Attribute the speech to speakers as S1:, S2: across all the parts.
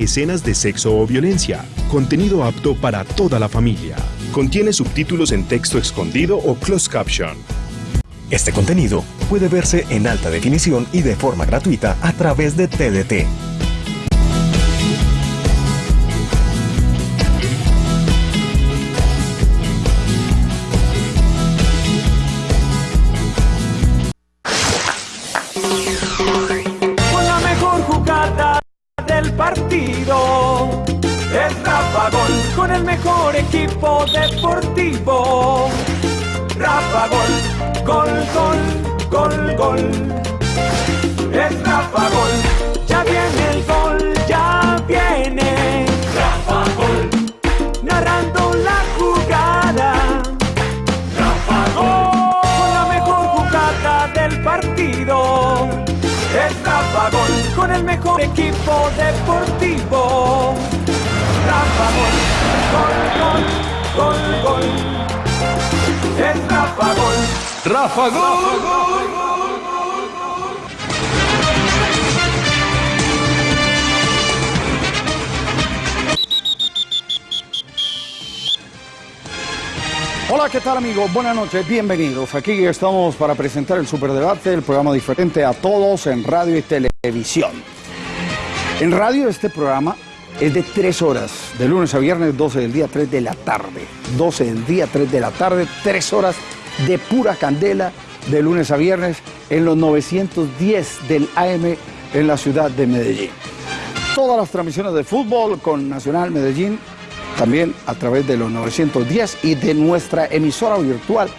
S1: escenas de sexo o violencia, contenido apto para toda la familia. Contiene subtítulos en texto escondido o closed caption. Este contenido puede verse en alta definición y de forma gratuita a través de TDT.
S2: Rafa Gol.
S3: Hola, ¿qué tal amigos? Buenas noches, bienvenidos. Aquí estamos para presentar el Superdebate, el programa diferente a todos en radio y televisión. En radio este programa es de tres horas, de lunes a viernes, 12 del día, 3 de la tarde. 12 del día, 3 de la tarde, tres horas de pura candela, de lunes a viernes, en los 910 del AM en la ciudad de Medellín. Todas las transmisiones de fútbol con Nacional Medellín también a través de los 910 y de nuestra emisora virtual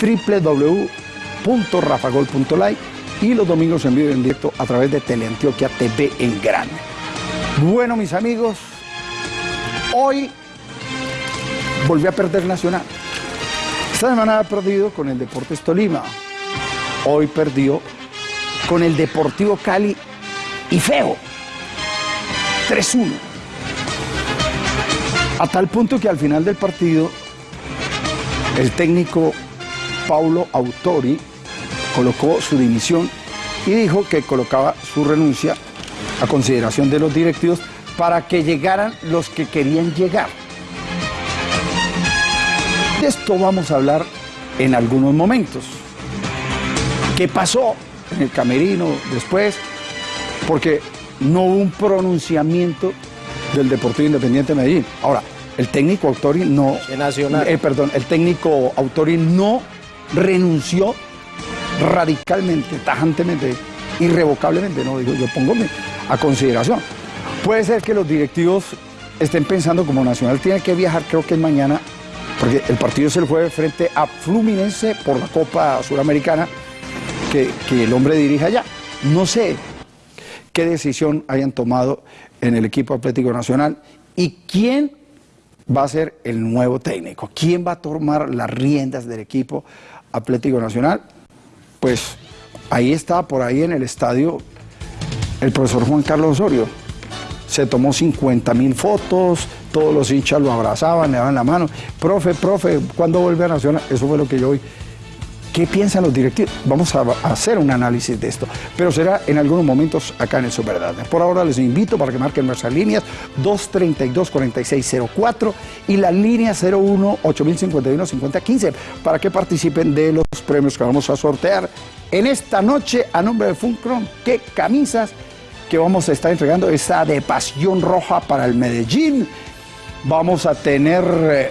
S3: www.rafagol.live y los domingos en vivo y en directo a través de Teleantioquia TV en grande. Bueno, mis amigos, hoy volví a perder Nacional. Esta semana ha perdido con el Deportes Tolima. Hoy perdió con el Deportivo Cali y Feo. 3-1. A tal punto que al final del partido, el técnico Paulo Autori colocó su dimisión y dijo que colocaba su renuncia a consideración de los directivos para que llegaran los que querían llegar. De esto vamos a hablar en algunos momentos. ¿Qué pasó en el camerino después? Porque no hubo un pronunciamiento del Deportivo Independiente de Medellín. Ahora, el técnico Autori no.
S4: Nacional.
S3: eh, perdón, el técnico Autori no renunció radicalmente, tajantemente, irrevocablemente, no digo, yo pongo a consideración. Puede ser que los directivos estén pensando como Nacional tiene que viajar, creo que es mañana, porque el partido es el jueves frente a Fluminense por la Copa Suramericana, que, que el hombre dirige allá. No sé qué decisión hayan tomado en el equipo Atlético Nacional y quién va a ser el nuevo técnico, quién va a tomar las riendas del equipo Atlético Nacional. Pues ahí está, por ahí en el estadio, el profesor Juan Carlos Osorio. Se tomó 50 mil fotos, todos los hinchas lo abrazaban, le daban la mano. Profe, profe, ¿cuándo vuelve a Nacional? Eso fue lo que yo oí. ¿Qué piensan los directivos? Vamos a hacer un análisis de esto, pero será en algunos momentos acá en el Superdata. Por ahora les invito para que marquen nuestras líneas 232-4604 y la línea 01-8051-5015 para que participen de los premios que vamos a sortear en esta noche a nombre de Funcron. ¿Qué camisas que vamos a estar entregando? Esa de Pasión Roja para el Medellín. Vamos a tener eh,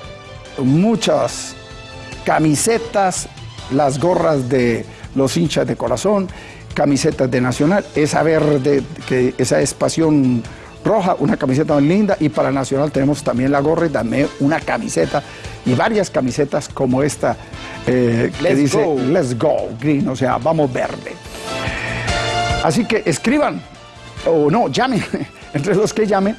S3: muchas camisetas, las gorras de los hinchas de corazón, camisetas de Nacional, esa verde, que esa es pasión roja, una camiseta muy linda, y para Nacional tenemos también la gorra y también una camiseta, y varias camisetas como esta, eh, que
S4: Let's
S3: dice
S4: go.
S3: Let's Go Green, o sea, vamos verde. Así que escriban, o no, llamen, entre los que llamen,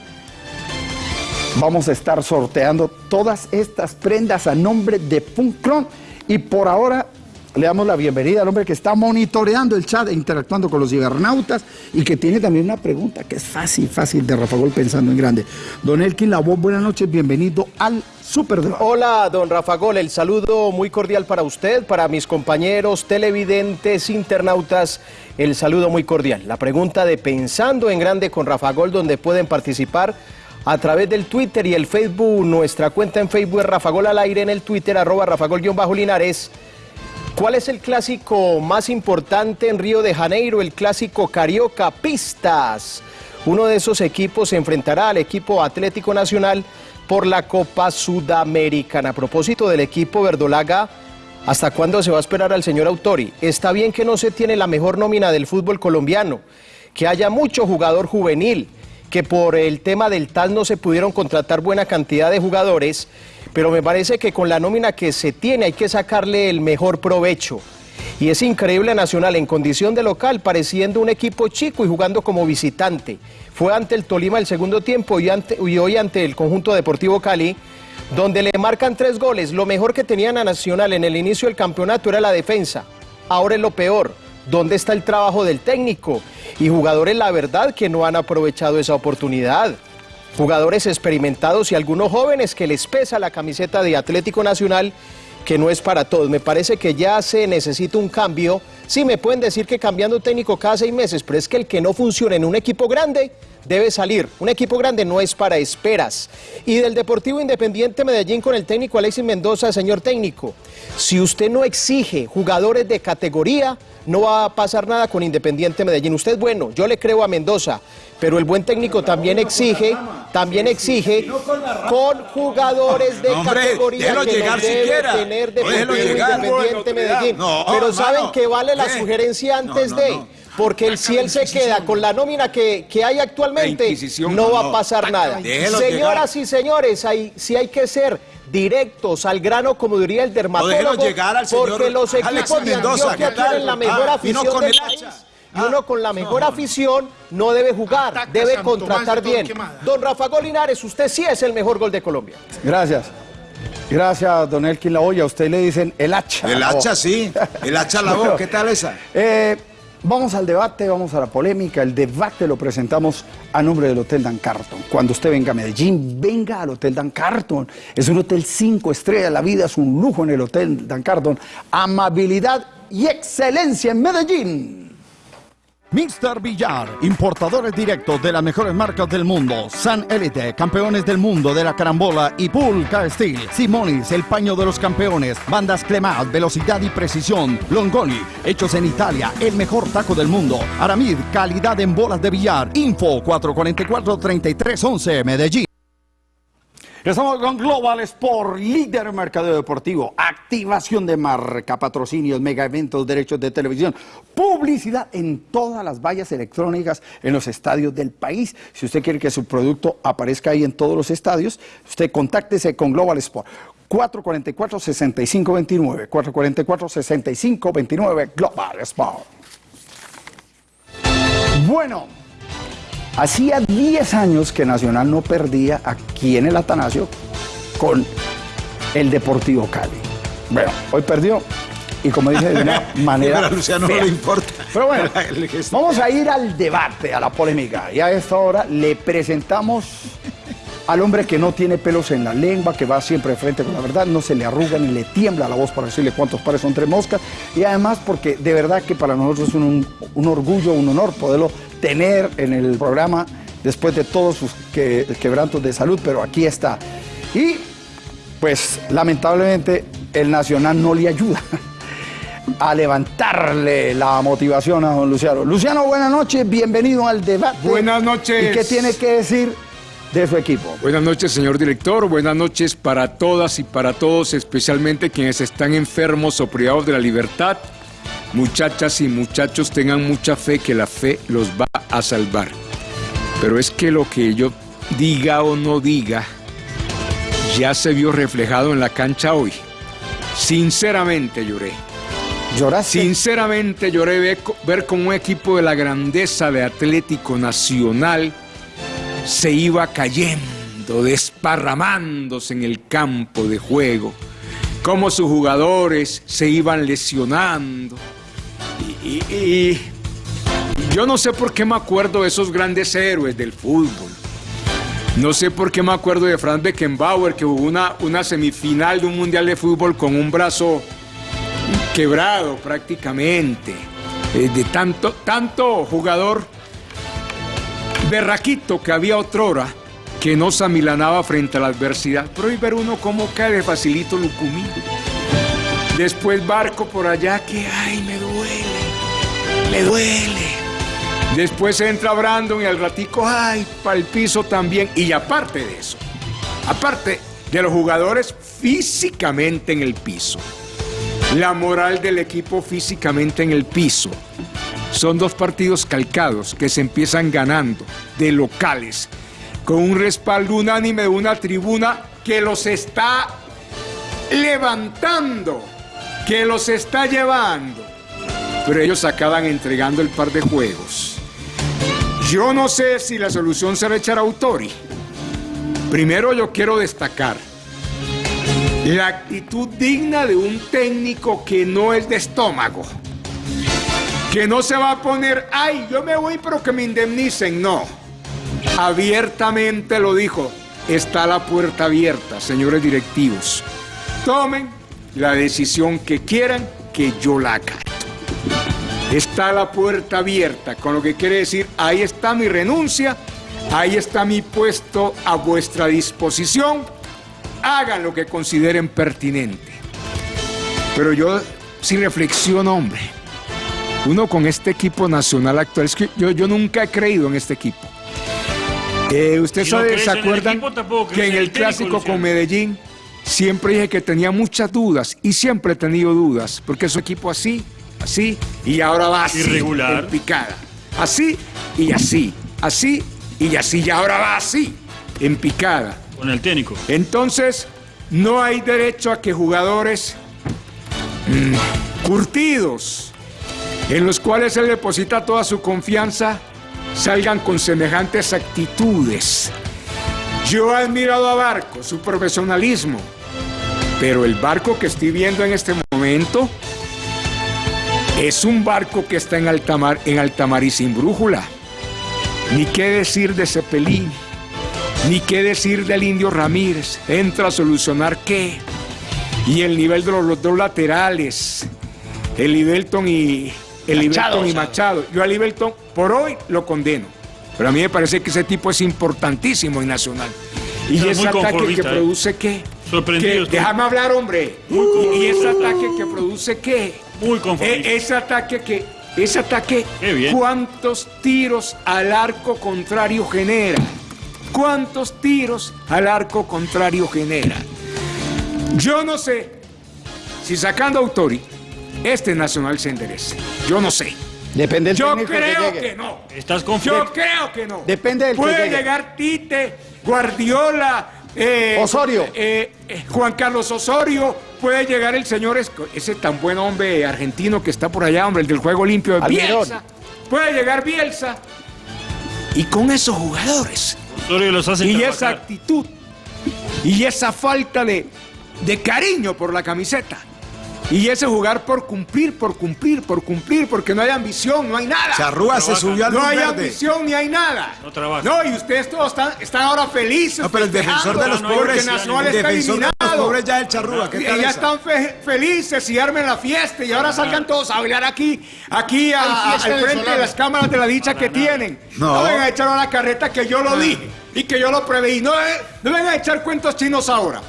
S3: vamos a estar sorteando todas estas prendas a nombre de Funcron y por ahora le damos la bienvenida al hombre que está monitoreando el chat e interactuando con los cibernautas y que tiene también una pregunta que es fácil, fácil de Rafa Gol pensando en grande. Don Elkin Lavoz, buenas noches, bienvenido al Super
S4: Hola, don Rafa Gol, el saludo muy cordial para usted, para mis compañeros televidentes, internautas, el saludo muy cordial. La pregunta de Pensando en Grande con Rafa Gol, donde pueden participar a través del Twitter y el Facebook. Nuestra cuenta en Facebook es Rafa Gol al aire, en el Twitter, arroba Rafa Gol-Linares. ¿Cuál es el clásico más importante en Río de Janeiro? El clásico Carioca Pistas. Uno de esos equipos se enfrentará al equipo Atlético Nacional por la Copa Sudamericana. A propósito del equipo verdolaga, ¿hasta cuándo se va a esperar al señor Autori? Está bien que no se tiene la mejor nómina del fútbol colombiano, que haya mucho jugador juvenil, que por el tema del TAS no se pudieron contratar buena cantidad de jugadores, pero me parece que con la nómina que se tiene hay que sacarle el mejor provecho. Y es increíble Nacional en condición de local, pareciendo un equipo chico y jugando como visitante. Fue ante el Tolima el segundo tiempo y, hoy ante el conjunto Deportivo Cali, donde le marcan tres goles. Lo mejor que tenían a Nacional en el inicio del campeonato era la defensa. Ahora es lo peor. ¿Dónde está el trabajo del técnico? Y jugadores, la verdad, que no han aprovechado esa oportunidad jugadores experimentados y algunos jóvenes que les pesa la camiseta de Atlético Nacional, que no es para todos. Me parece que ya se necesita un cambio. Sí, me pueden decir que cambiando técnico cada seis meses, pero es que el que no funciona en un equipo grande debe salir. Un equipo grande no es para esperas. Y del Deportivo Independiente Medellín con el técnico Alexis Mendoza, señor técnico, si usted no exige jugadores de categoría, no va a pasar nada con Independiente Medellín. Usted, bueno, yo le creo a Mendoza, pero el buen técnico también exige, también exige con jugadores de categoría que no debe tener Deportivo Independiente Medellín. pero saben que vale la sugerencia antes de porque si él se queda con la nómina que, hay actualmente, no va a pasar nada. Señoras y señores, hay, si hay que ser directos al grano, como diría el dermatólogo, porque los equipos de Antioquia tienen la mejor ah, afición del país. Y uno con la mejor afición no debe jugar, debe contratar bien. Don Rafa Golinares, usted sí es el mejor gol de Colombia.
S3: Gracias. Gracias, don Elkin La A usted le dicen el hacha.
S5: El hacha, sí. El hacha la voz. ¿Qué tal esa?
S3: Eh, Vamos al debate, vamos a la polémica. El debate lo presentamos a nombre del Hotel Dan Carton. Cuando usted venga a Medellín, venga al Hotel Dan Carton. Es un hotel cinco estrellas, la vida es un lujo en el Hotel Dan Carton. Amabilidad y excelencia en Medellín.
S6: Mr. Villar, importadores directos de las mejores marcas del mundo. San Elite, campeones del mundo de la carambola y Pulca Steel. Simonis, el paño de los campeones. Bandas Clemat, velocidad y precisión. Longoni, hechos en Italia, el mejor taco del mundo. Aramid, calidad en bolas de billar. Info 444-3311, Medellín.
S3: Estamos con Global Sport, líder mercadeo deportivo, activación de marca, patrocinios, mega eventos, derechos de televisión, publicidad en todas las vallas electrónicas en los estadios del país. Si usted quiere que su producto aparezca ahí en todos los estadios, usted contáctese con Global Sport. 444-6529, 444-6529, Global Sport. Bueno. Hacía 10 años que Nacional no perdía aquí en el Atanasio con el Deportivo Cali. Bueno, hoy perdió y como dije de una manera.
S5: Pero a Luciano no le importa.
S3: Pero bueno, vamos a ir al debate, a la polémica. Y a esta hora le presentamos al hombre que no tiene pelos en la lengua, que va siempre de frente con la verdad, no se le arruga ni le tiembla la voz para decirle cuántos pares son tres moscas. Y además porque de verdad que para nosotros es un, un orgullo, un honor poderlo tener en el programa después de todos sus quebrantos de salud, pero aquí está. Y pues lamentablemente el Nacional no le ayuda a levantarle la motivación a don Luciano. Luciano, buenas noches, bienvenido al debate.
S7: Buenas noches.
S3: ¿Y qué tiene que decir de su equipo?
S7: Buenas noches, señor director. Buenas noches para todas y para todos, especialmente quienes están enfermos o privados de la libertad Muchachas y muchachos tengan mucha fe que la fe los va a salvar. Pero es que lo que yo diga o no diga ya se vio reflejado en la cancha hoy. Sinceramente lloré.
S3: ¿Lloraste?
S7: Sinceramente lloré ver, ver cómo un equipo de la grandeza de Atlético Nacional se iba cayendo, desparramándose en el campo de juego cómo sus jugadores se iban lesionando. Y, yo no sé por qué me acuerdo de esos grandes héroes del fútbol. No sé por qué me acuerdo de Franz Beckenbauer, que jugó una, una semifinal de un mundial de fútbol con un brazo quebrado prácticamente. Eh, de tanto, tanto jugador berraquito que había otrora que no se amilanaba frente a la adversidad. Pero hoy ver uno cómo cae de facilito Lucumí. Después Barco por allá que, ay, me duele, me duele. Después entra Brandon y al ratico, ay, para el piso también. Y aparte de eso, aparte de los jugadores físicamente en el piso, la moral del equipo físicamente en el piso. Son dos partidos calcados que se empiezan ganando de locales, con un respaldo unánime de una tribuna que los está levantando, que los está llevando. Pero ellos acaban entregando el par de juegos. Yo no sé si la solución será echar a Autori. Primero yo quiero destacar la actitud digna de un técnico que no es de estómago. Que no se va a poner, ay, yo me voy pero que me indemnicen. No. Abiertamente lo dijo. Está la puerta abierta, señores directivos. Tomen la decisión que quieran, que yo la acato. Está la puerta abierta, con lo que quiere decir, ahí está mi renuncia, ahí está mi puesto a vuestra disposición, hagan lo que consideren pertinente. Pero yo sí reflexiono, hombre, uno con este equipo nacional actual, es que yo, yo nunca he creído en este equipo. Eh, ¿Usted
S8: Si no
S7: sabe,
S8: crees
S7: se
S8: en
S7: acuerdan
S8: equipo,
S7: que en el clásico con Medellín siempre dije que tenía muchas dudas y siempre he tenido dudas porque es un equipo así, así y ahora va así,
S8: Irregular.
S7: en picada, así y así, así y así y ahora va así, en picada.
S8: Con el técnico.
S7: Entonces, no hay derecho a que jugadores mm, curtidos, en los cuales él deposita toda su confianza, salgan con semejantes actitudes. Yo he admirado a Barco, su profesionalismo, pero el barco que estoy viendo en este momento es un barco que está en alta mar, en alta mar y sin brújula. Ni qué decir de Cepelín, ni qué decir del Indio Ramírez. Entra a solucionar qué. Y el nivel de los, dos laterales, el Ibelton y el Ibelton y Machado. Yo al Ibelton por hoy lo condeno. Pero a mí me parece que ese tipo es importantísimo en Nacional. Y
S8: Está
S7: ese ataque que
S8: ¿eh?
S7: produce qué.
S8: Sorprendido.
S7: Déjame hablar, hombre. Y, y ese ataque que produce qué.
S8: Muy conformista.
S7: E- ese ataque que. Ese ataque,
S8: Qué bien.
S7: ¿cuántos tiros al arco contrario genera? ¿Cuántos tiros al arco contrario genera? Yo no sé si sacando a Autori, este Nacional se enderece. Yo no sé.
S3: Depende del
S7: Yo
S3: técnico
S7: creo que no.
S8: Estás confiado.
S7: Yo creo que no.
S3: Depende del
S7: Puede llegar Tite, Guardiola, eh,
S3: Osorio.
S7: eh, eh, Juan Carlos Osorio, puede llegar el señor, Esco- ese tan buen hombre argentino que está por allá, hombre, el del juego limpio de
S3: Almirón.
S7: Bielsa. Puede llegar Bielsa. Y con esos jugadores
S8: Osorio los hace
S7: y esa actitud y esa falta de, de cariño por la camiseta y ese jugar por cumplir, por cumplir, por cumplir, porque no hay ambición, no hay nada.
S5: Charrúa se subió al
S7: No hay
S5: verde.
S7: ambición ni hay nada.
S8: No trabaja.
S7: No, y ustedes todos están, están ahora felices.
S5: No, pero el defensor de los pobres,
S7: porque Nacional
S5: el
S7: está
S5: defensor de los
S7: eliminado.
S5: pobres ya es el charrúa. ¿Qué
S7: Y
S5: tal
S7: ya
S5: esa?
S7: están fe- felices y armen la fiesta y ahora salgan todos a bailar aquí, aquí a- al frente de las cámaras de la dicha que tienen. No.
S5: No.
S7: vengan a echar a la carreta que yo lo dije y que yo lo preveí. No, eh, no vengan a echar cuentos chinos ahora.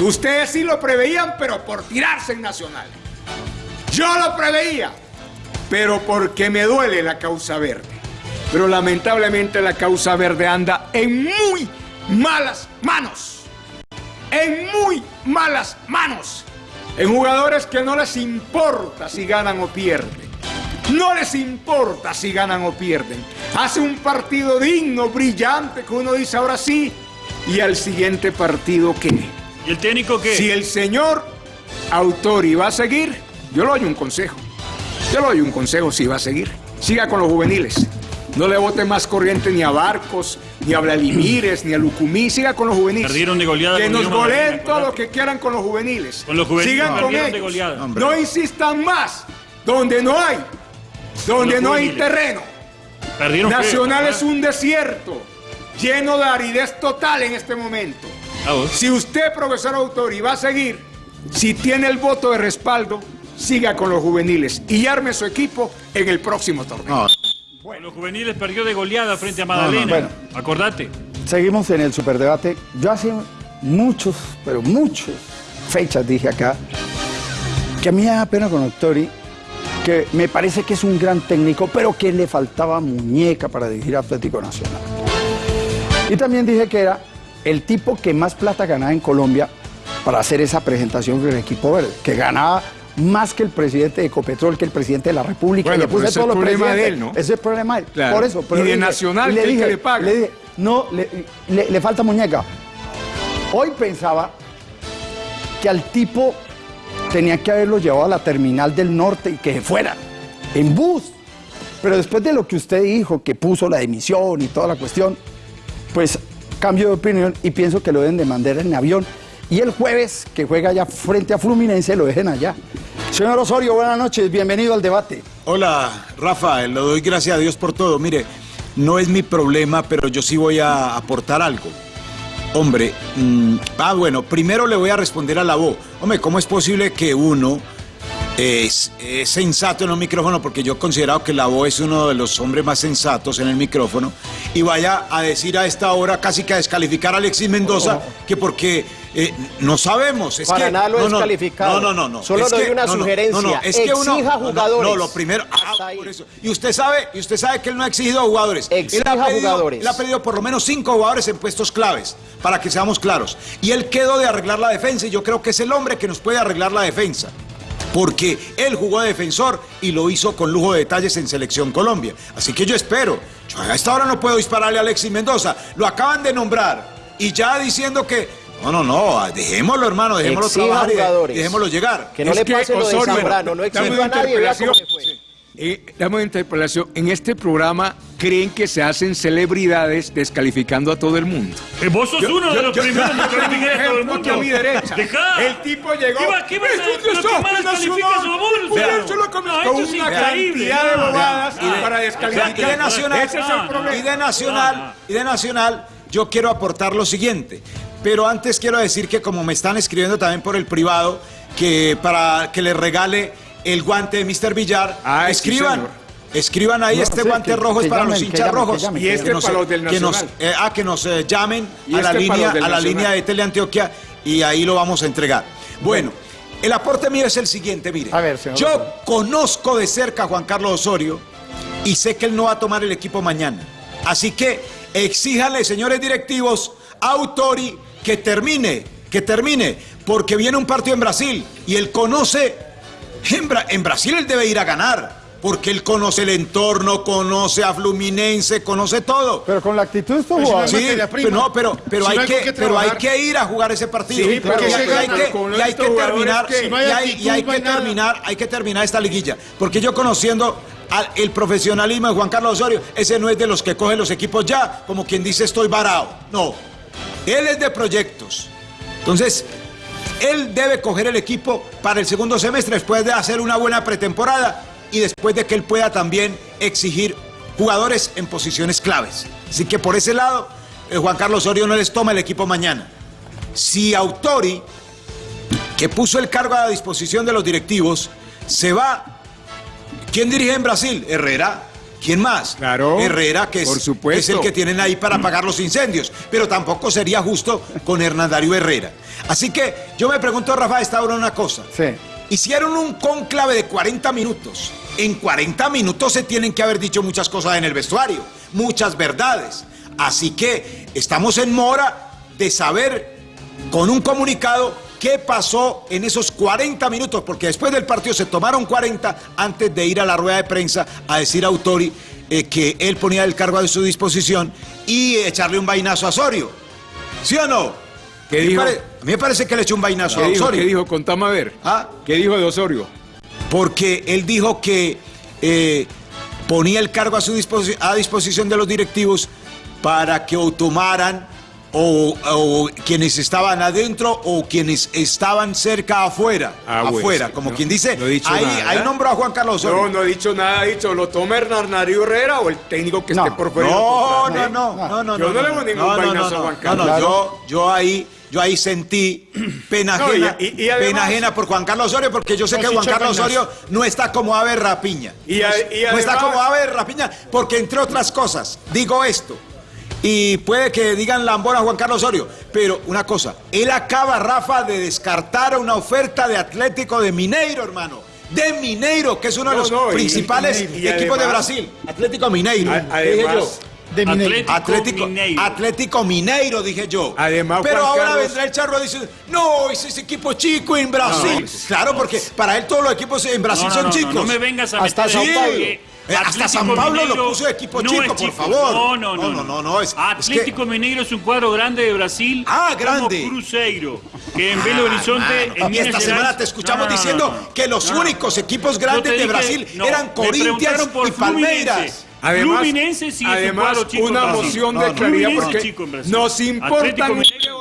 S7: Que ustedes sí lo preveían, pero por tirarse en Nacional. Yo lo preveía, pero porque me duele la causa verde. Pero lamentablemente la causa verde anda en muy malas manos. En muy malas manos. En jugadores que no les importa si ganan o pierden. No les importa si ganan o pierden. Hace un partido digno, brillante, que uno dice ahora sí. Y al siguiente partido, ¿qué?
S8: ¿Y el técnico qué?
S7: Si el señor Autori va a seguir, yo le doy un consejo. Yo le doy un consejo si va a seguir. Siga con los juveniles. No le vote más corriente ni a Barcos,
S9: ni a Vladimires, ni a Lucumí. Siga con los juveniles.
S8: Perdieron de goleada
S9: Que nos goleen
S8: Magdalena,
S9: todo lo
S8: acordate.
S9: que quieran con los juveniles.
S8: Con los juveniles
S9: Sigan con
S8: de
S9: ellos. No insistan más. Donde no hay. Donde
S8: los
S9: no hay terreno.
S8: Perdieron
S9: Nacional
S8: feo,
S9: es un desierto. Lleno de aridez total en este momento. Si usted, profesor Autori, va a seguir, si tiene el voto de respaldo, siga con los juveniles y arme su equipo en el próximo torneo.
S5: No,
S8: Con los juveniles perdió de goleada frente a Magdalena.
S3: Bueno.
S8: Acordate.
S3: Seguimos en el superdebate. Yo hace muchos, pero muchos fechas dije acá que a mí me da pena con Octori, que me parece que es un gran técnico, pero que le faltaba muñeca para dirigir Atlético Nacional. Y también dije que era el tipo que más plata ganaba en Colombia para hacer esa presentación con el equipo verde, que ganaba más que el presidente de Ecopetrol, que el presidente de la República.
S9: Bueno,
S3: le puse
S9: pero ese
S3: todos
S9: es
S3: los
S9: problema de él, ¿no?
S3: Ese es el problema de él.
S9: Claro.
S3: Por eso.
S9: Y de
S3: le
S9: Nacional,
S3: y
S9: que el le paga.
S3: le dije, no, le, le- le falta muñeca. Hoy pensaba que al tipo tenía que haberlo llevado a la terminal del norte y que se fuera en bus. Pero después de lo que usted dijo, que puso la emisión y toda la cuestión, pues cambio de opinión y pienso que lo deben de mandar en avión. Y el jueves, que juega allá frente a Fluminense, lo dejen allá. Señor Osorio, buenas noches, bienvenido al debate.
S5: Hola, Rafa, le doy gracias a Dios por todo. Mire, no es mi problema, pero yo sí voy a aportar algo. Hombre, mm, ah, bueno, primero le voy a responder a la voz. Hombre, ¿cómo es posible que uno es, es sensato en un micrófono? Porque yo he considerado que la voz es uno de los hombres más sensatos en el micrófono y vaya a decir a esta hora casi que a descalificar a Alexis Mendoza que porque eh, no sabemos. Es
S4: Para
S5: que,
S4: nada lo
S5: no,
S4: he
S5: no,
S4: descalificado.
S5: No, no, no, no.
S4: Solo
S5: Es
S4: doy
S5: que-
S4: una sugerencia.
S5: No, no, es que uno,
S4: Exija
S5: no, no,
S4: jugadores.
S5: No, lo primero. ah, por eso. Y usted sabe, y usted sabe que él no ha exigido jugadores.
S4: Exija
S5: él ha pedido,
S4: jugadores.
S5: Él ha pedido por lo menos cinco jugadores en puestos claves, para que seamos claros. Y él quedó de arreglar la defensa, y yo creo que es el hombre que nos puede arreglar la defensa. Porque él jugó de defensor y lo hizo con lujo de detalles en Selección Colombia. Así que yo espero. Yo a esta hora no puedo dispararle a Alexis Mendoza. Lo acaban de nombrar. Y ya diciendo que. No, no, no. Dejémoslo, hermano. Dejémoslo trabajar y dejémoslo llegar.
S4: Que no
S9: Es
S4: le
S9: que,
S4: pase lo de Zambrano. No
S9: una
S4: a nadie. Vea cómo le fue.
S7: Eh, dame una interpelación. En este programa creen que se hacen celebridades descalificando a todo el mundo.
S8: Eh, vos sos uno de los
S9: yo-
S8: primeros que a todo el mundo.
S9: a mi derecha.
S8: Dejá.
S9: El tipo llegó.
S8: ¿Qué va- a-
S9: Es un
S8: lo que
S9: desastre
S8: más descalifica
S9: nacional.
S8: es Obul,
S9: Por
S8: Fernando.
S9: eso lo comenzó
S8: No,
S9: con una
S8: increíble,
S9: cantidad de bobadas para
S5: Y
S9: descalificar.
S5: de Nacional, y de Nacional, y de Nacional, yo quiero aportar lo siguiente. Pero antes quiero decir que como me están escribiendo también por el privado, que para que les regale el guante de Mr. Villar,
S7: sí,
S5: escriban. Escriban ahí
S3: No,
S5: este guante
S3: que-
S5: rojo es para
S3: llamen,
S5: los hinchas
S3: llamen, que
S5: rojos.
S3: llamen,
S9: Y este
S5: Que nos-
S9: para los del
S5: que nos,
S9: Nacional.
S5: eh, ah, que nos eh, llamen a la,
S9: este
S5: línea, a la línea de Teleantioquia y ahí lo vamos a entregar. Bueno, el aporte mío es el siguiente, mire.
S3: A ver, señor
S5: Yo conozco de cerca a Juan Carlos Osorio y sé que él no va a tomar el equipo mañana. Así que exíjanle, señores directivos, a Autori que termine, que termine, porque viene un partido en Brasil y él conoce, en, Bra- en Brasil él debe ir a ganar, porque él conoce el entorno, conoce a Fluminense, conoce todo.
S3: Pero con la actitud de estos jugadores.
S5: Sí, pero no, pero, pero,
S10: Si
S5: hay,
S10: no hay
S5: que, pero hay ir a jugar ese partido.
S9: Sí,
S5: y, hay, y hay
S9: gana
S5: que, y hay terminar,
S9: que-
S5: y
S10: Si no hay
S5: hay,
S10: actitud,
S5: y hay
S10: no hay
S5: que
S10: nada.
S5: terminar, hay que terminar esta liguilla. Porque yo conociendo al- el profesionalismo de Juan Carlos Osorio, ese no es de los que cogen los equipos ya, como quien dice estoy varado. No, él es de proyectos. Entonces, él debe coger el equipo para el segundo semestre después de hacer una buena pretemporada y después de que él pueda también exigir jugadores en posiciones claves. Así que por ese lado, eh, Juan Carlos Osorio no les toma el equipo mañana. Si Autori, que puso el cargo a disposición de los directivos, se va, ¿quién dirige en Brasil? Herrera. ¿Quién más?
S7: Claro,
S5: Herrera, que es,
S7: por supuesto.
S5: es el que tienen ahí para apagar los incendios. Pero tampoco sería justo con Hernán Darío Herrera. Así que yo me pregunto, Rafa, esta hora una cosa.
S3: Sí.
S5: Hicieron un conclave de 40 minutos. En 40 minutos se tienen que haber dicho muchas cosas en el vestuario, muchas verdades. Así que estamos en mora de saber con un comunicado qué pasó en esos 40 minutos, porque después del partido se tomaron 40 antes de ir a la rueda de prensa a decir a Autori eh, que él ponía el cargo a su disposición y echarle un vainazo a Osorio. ¿Sí o no?
S7: ¿Qué
S5: A mí
S7: dijo?
S5: pare- A mí me parece que le echó un vainazo
S7: ¿Qué
S5: a
S7: dijo?
S5: Osorio.
S7: ¿Qué dijo? Contame a ver.
S5: ¿Ah?
S7: ¿Qué dijo de Osorio?
S5: porque él dijo que eh, ponía el cargo a su disposi- a disposición de los directivos para que o tomaran o, o quienes estaban adentro o quienes estaban cerca afuera.
S7: Ah, bueno,
S5: afuera,
S7: sí,
S5: como
S7: no-
S5: quien dice.
S7: no he dicho
S5: ahí,
S7: nada.
S5: ahí nombró a Juan Carlos Osorio.
S7: No, no he dicho nada, he dicho, lo toma Hernán Darío Herrera o el técnico que
S3: No.
S7: esté por fuera.
S5: No, no, no, no, no.
S7: Yo no le hago ningún
S5: no, no,
S7: vainazo
S5: no,
S7: a Juan
S5: no,
S7: Carlos.
S5: no,
S3: Claro.
S5: yo, yo ahí, yo ahí sentí pena
S7: No,
S5: ajena,
S7: y- y- y además-
S5: pena ajena por Juan Carlos Osorio, porque yo sé que Juan Carlos. Osorio no está como ave rapiña.
S7: Y a- y
S5: no está como ave rapiña, porque entre otras cosas, digo esto. Y puede que digan lambón a Juan Carlos Osorio, pero una cosa, él acaba, Rafa, de descartar una oferta de Atlético de Mineiro, hermano. De Mineiro, que es uno de los
S7: no,
S5: principales
S7: y- y
S5: equipos de Brasil. Atlético Mineiro.
S7: A- además-.
S3: De Mineiro.
S8: Atlético,
S5: Atlético
S8: Mineiro.
S5: Atlético Mineiro, dije yo.
S7: Además,
S5: Pero
S7: Juan
S5: ahora
S7: Carlos-
S5: vendrá el charro y dice, no, ese es equipo chico en Brasil. claro, porque para él todos los equipos en Brasil
S8: No, no,
S5: son chicos.
S8: no me vengas a
S3: Hasta
S8: meter
S5: Eh, hasta San Pablo lo puso de equipo
S8: no
S5: chico, por favor.
S8: No, no, no.
S5: No, no, no, no, es- es
S8: Atlético Mineiro es un cuadro grande de Brasil.
S5: Ah, grande.
S8: Como Cruzeiro, que en Belo Horizonte,
S5: Mano,
S8: en
S5: y esta
S8: Gerais-
S5: semana te escuchamos
S8: No, no, no,
S5: diciendo
S8: no, no.
S5: que los únicos equipos grandes de Brasil eran Corinthians y Palmeiras.
S7: Además,
S8: Fluminense sí es un
S7: además
S8: cuadro chico en
S7: una moción
S5: No,
S7: de
S5: no.
S7: claridad porque
S8: chico en Brasil.
S7: nos importan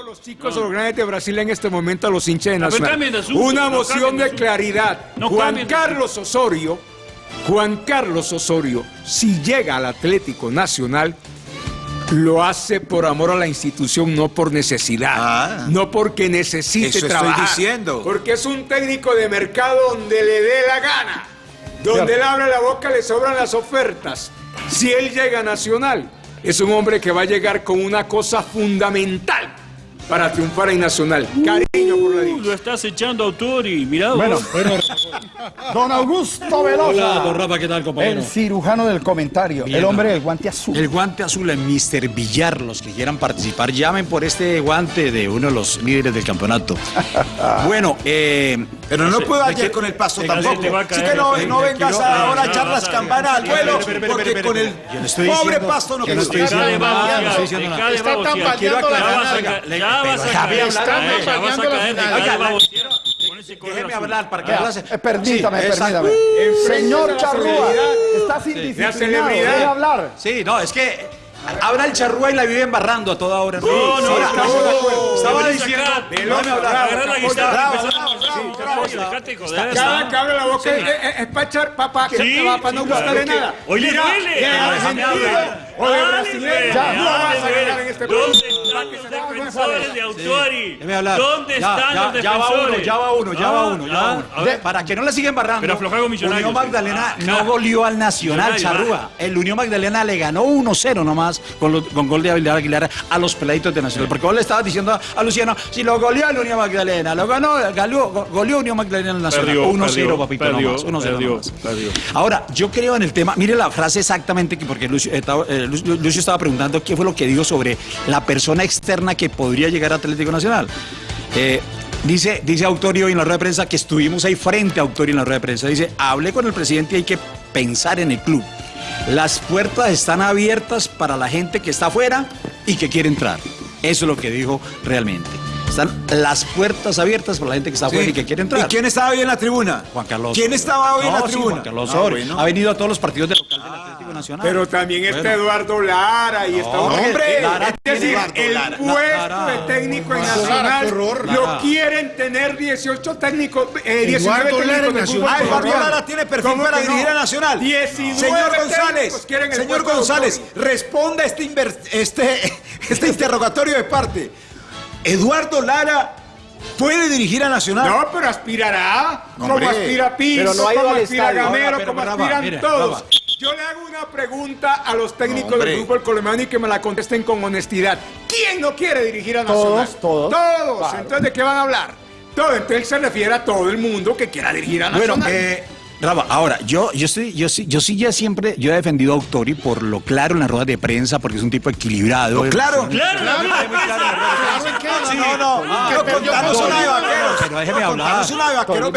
S7: los chicos o los grandes de Brasil en este momento a los hinchas de Nacional.
S8: asunto,
S7: Una
S8: no
S7: moción
S8: de
S7: claridad.
S8: No
S7: Juan Carlos Osorio, Juan Carlos Osorio, si llega al Atlético Nacional, lo hace por amor a la institución, no por necesidad.
S5: Ah.
S7: no porque necesite
S5: Eso estoy
S7: trabajar.
S5: diciendo.
S7: Porque es un técnico de mercado donde le dé la gana. Donde él abre la boca le sobran las ofertas. Si él llega a Nacional, es un hombre que va a llegar con una cosa fundamental para triunfar en Nacional. Cariño por la
S8: Uh,
S7: dicha.
S8: lo estás echando Autori, mirá
S3: Bueno,
S8: vos.
S3: don Augusto Velosa.
S10: Hola, don Rafa, ¿qué tal, compañero?
S3: El cirujano del comentario,
S10: Bien,
S3: el hombre del guante azul.
S10: El guante azul en Mr. Villar, los que quieran participar, llamen por este guante de uno de los líderes del campeonato. bueno, eh,
S5: Pero no puedo
S10: ¿de
S5: ayer con el paso tampoco. Así que no, vengas ahora a echar las campanas al vuelo, porque con el
S10: estoy
S5: pobre pasto no
S10: estoy
S5: quiero.
S10: Diciendo nada, no estoy diciendo nada.
S8: de
S11: Está tambaleando la
S8: Ya vas a
S11: final.
S8: ca- ya vas a caer,
S11: tambaleando la
S10: déjeme hablar para que hablase.
S3: eh, permítame, permítame. Señor Charrúa, está sin
S7: La
S3: disciplinado,
S7: celebridad.
S3: deje hablar.
S10: Sí, no, es que habla el charrúa y la vive embarrando a toda hora.
S8: No, no,
S10: Ahora,
S8: estamos
S10: estaba- diciendo.
S8: Agarrar la guitarra
S7: Cada
S8: ¿no?
S7: que abre la boca es, es- es para echar no para no gustarle nada.
S8: Oye,
S7: Mira,
S8: duele. Ah,
S7: o de brasileño, no vas a ganar en este
S8: ¿Dónde
S7: país.
S8: están los defensores de
S10: hablar.
S8: ¿Dónde están
S10: ya,
S8: los
S10: ya va uno,
S8: defensores?
S10: ya va uno, ya va
S8: Ah,
S10: uno, ya
S8: ah, a
S10: uno.
S8: ver.
S10: Para que no la sigan barrando.
S8: Pero afloja con Millonarios,
S10: Unión. Magdalena
S8: Ah,
S10: no
S8: ja.
S10: goleó al Nacional, Charrúa. El Unión Magdalena le ganó 1-0 nomás con, lo- con gol de Aguilar Aguilar a los peladitos de Nacional. Porque vos le estabas diciendo a, Luciano, si lo goleó el Unión Magdalena, lo ganó, goleó, go- goleó Unión Magdalena al Nacional.
S8: Perdió,
S10: 1-0,
S8: perdió,
S10: papito,
S8: perdió,
S10: nomás. 1-0
S8: perdió,
S10: nomás.
S8: perdió.
S10: Ahora, yo creo en el tema, mire la frase exactamente, que porque Lucio, eh, estaba- eh, Lucio estaba preguntando qué fue lo que dijo sobre la persona externa que podría llegar a Atlético Nacional. Eh, dice, dice Autorio en la rueda de prensa que estuvimos ahí frente a Autorio en la rueda de prensa. Dice, hablé con el presidente y hay que pensar en el club. Las puertas están abiertas para la gente que está afuera y que quiere entrar. Eso es lo que dijo realmente. Están las puertas abiertas para la gente que está afuera y que quiere entrar.
S5: ¿Y quién estaba hoy en la tribuna?
S10: Juan Carlos.
S5: ¿Quién estaba hoy en la
S10: sí,
S5: tribuna?
S10: Juan Carlos
S5: Ah, bueno.
S10: Ha venido a todos los partidos del local del Atlético Nacional.
S7: Pero también está. Eduardo Lara y está
S10: No,
S7: hombre.
S10: Lara
S7: es decir,
S10: Eduardo
S7: el
S10: Lara.
S7: puesto
S10: Lara.
S7: de técnico en Nacional lo quieren tener 18 técnicos, eh, 19
S11: Eduardo Lara
S7: técnicos
S11: en
S7: de fútbol
S5: Ah, Eduardo. Lara tiene perfil
S7: ¿Cómo
S5: para
S7: no?
S5: dirigir a Nacional.
S7: 19
S5: señor González, señor
S7: de
S5: González, responda este, este, este interrogatorio de parte. ¿Eduardo Lara puede dirigir a Nacional?
S7: No, pero aspirará.
S5: Hombre,
S7: como aspira Piso,
S4: pero no ha ido
S7: como
S4: al
S7: aspira
S4: estadio.
S7: Gamero,
S10: Ahora,
S7: como aspiran todos. Yo le hago una pregunta a los técnicos
S5: Hombre.
S7: del fútbol colombiano y que me la contesten con honestidad. ¿Quién no quiere dirigir a Nacional?
S3: Todos, todos.
S7: Todos.
S3: Claro.
S7: Entonces, ¿de qué van a hablar? Todo. Entonces, él se refiere a todo el mundo que quiera dirigir a
S10: Bueno,
S7: Nacional.
S10: eh, Rafa, ahora, yo, yo, estoy, yo, sí, yo sí ya siempre, yo he defendido a Autori por lo claro en las ruedas de prensa, porque es un tipo equilibrado.
S5: Lo claro.
S8: Claro,
S11: Claro,
S8: claro,
S11: claro, ¿en qué?
S5: Sí, no, no, no,
S11: perdió
S5: contanos
S11: con
S5: una de vaqueros.
S10: Pero déjeme hablar.
S5: Contanos una de vaqueros.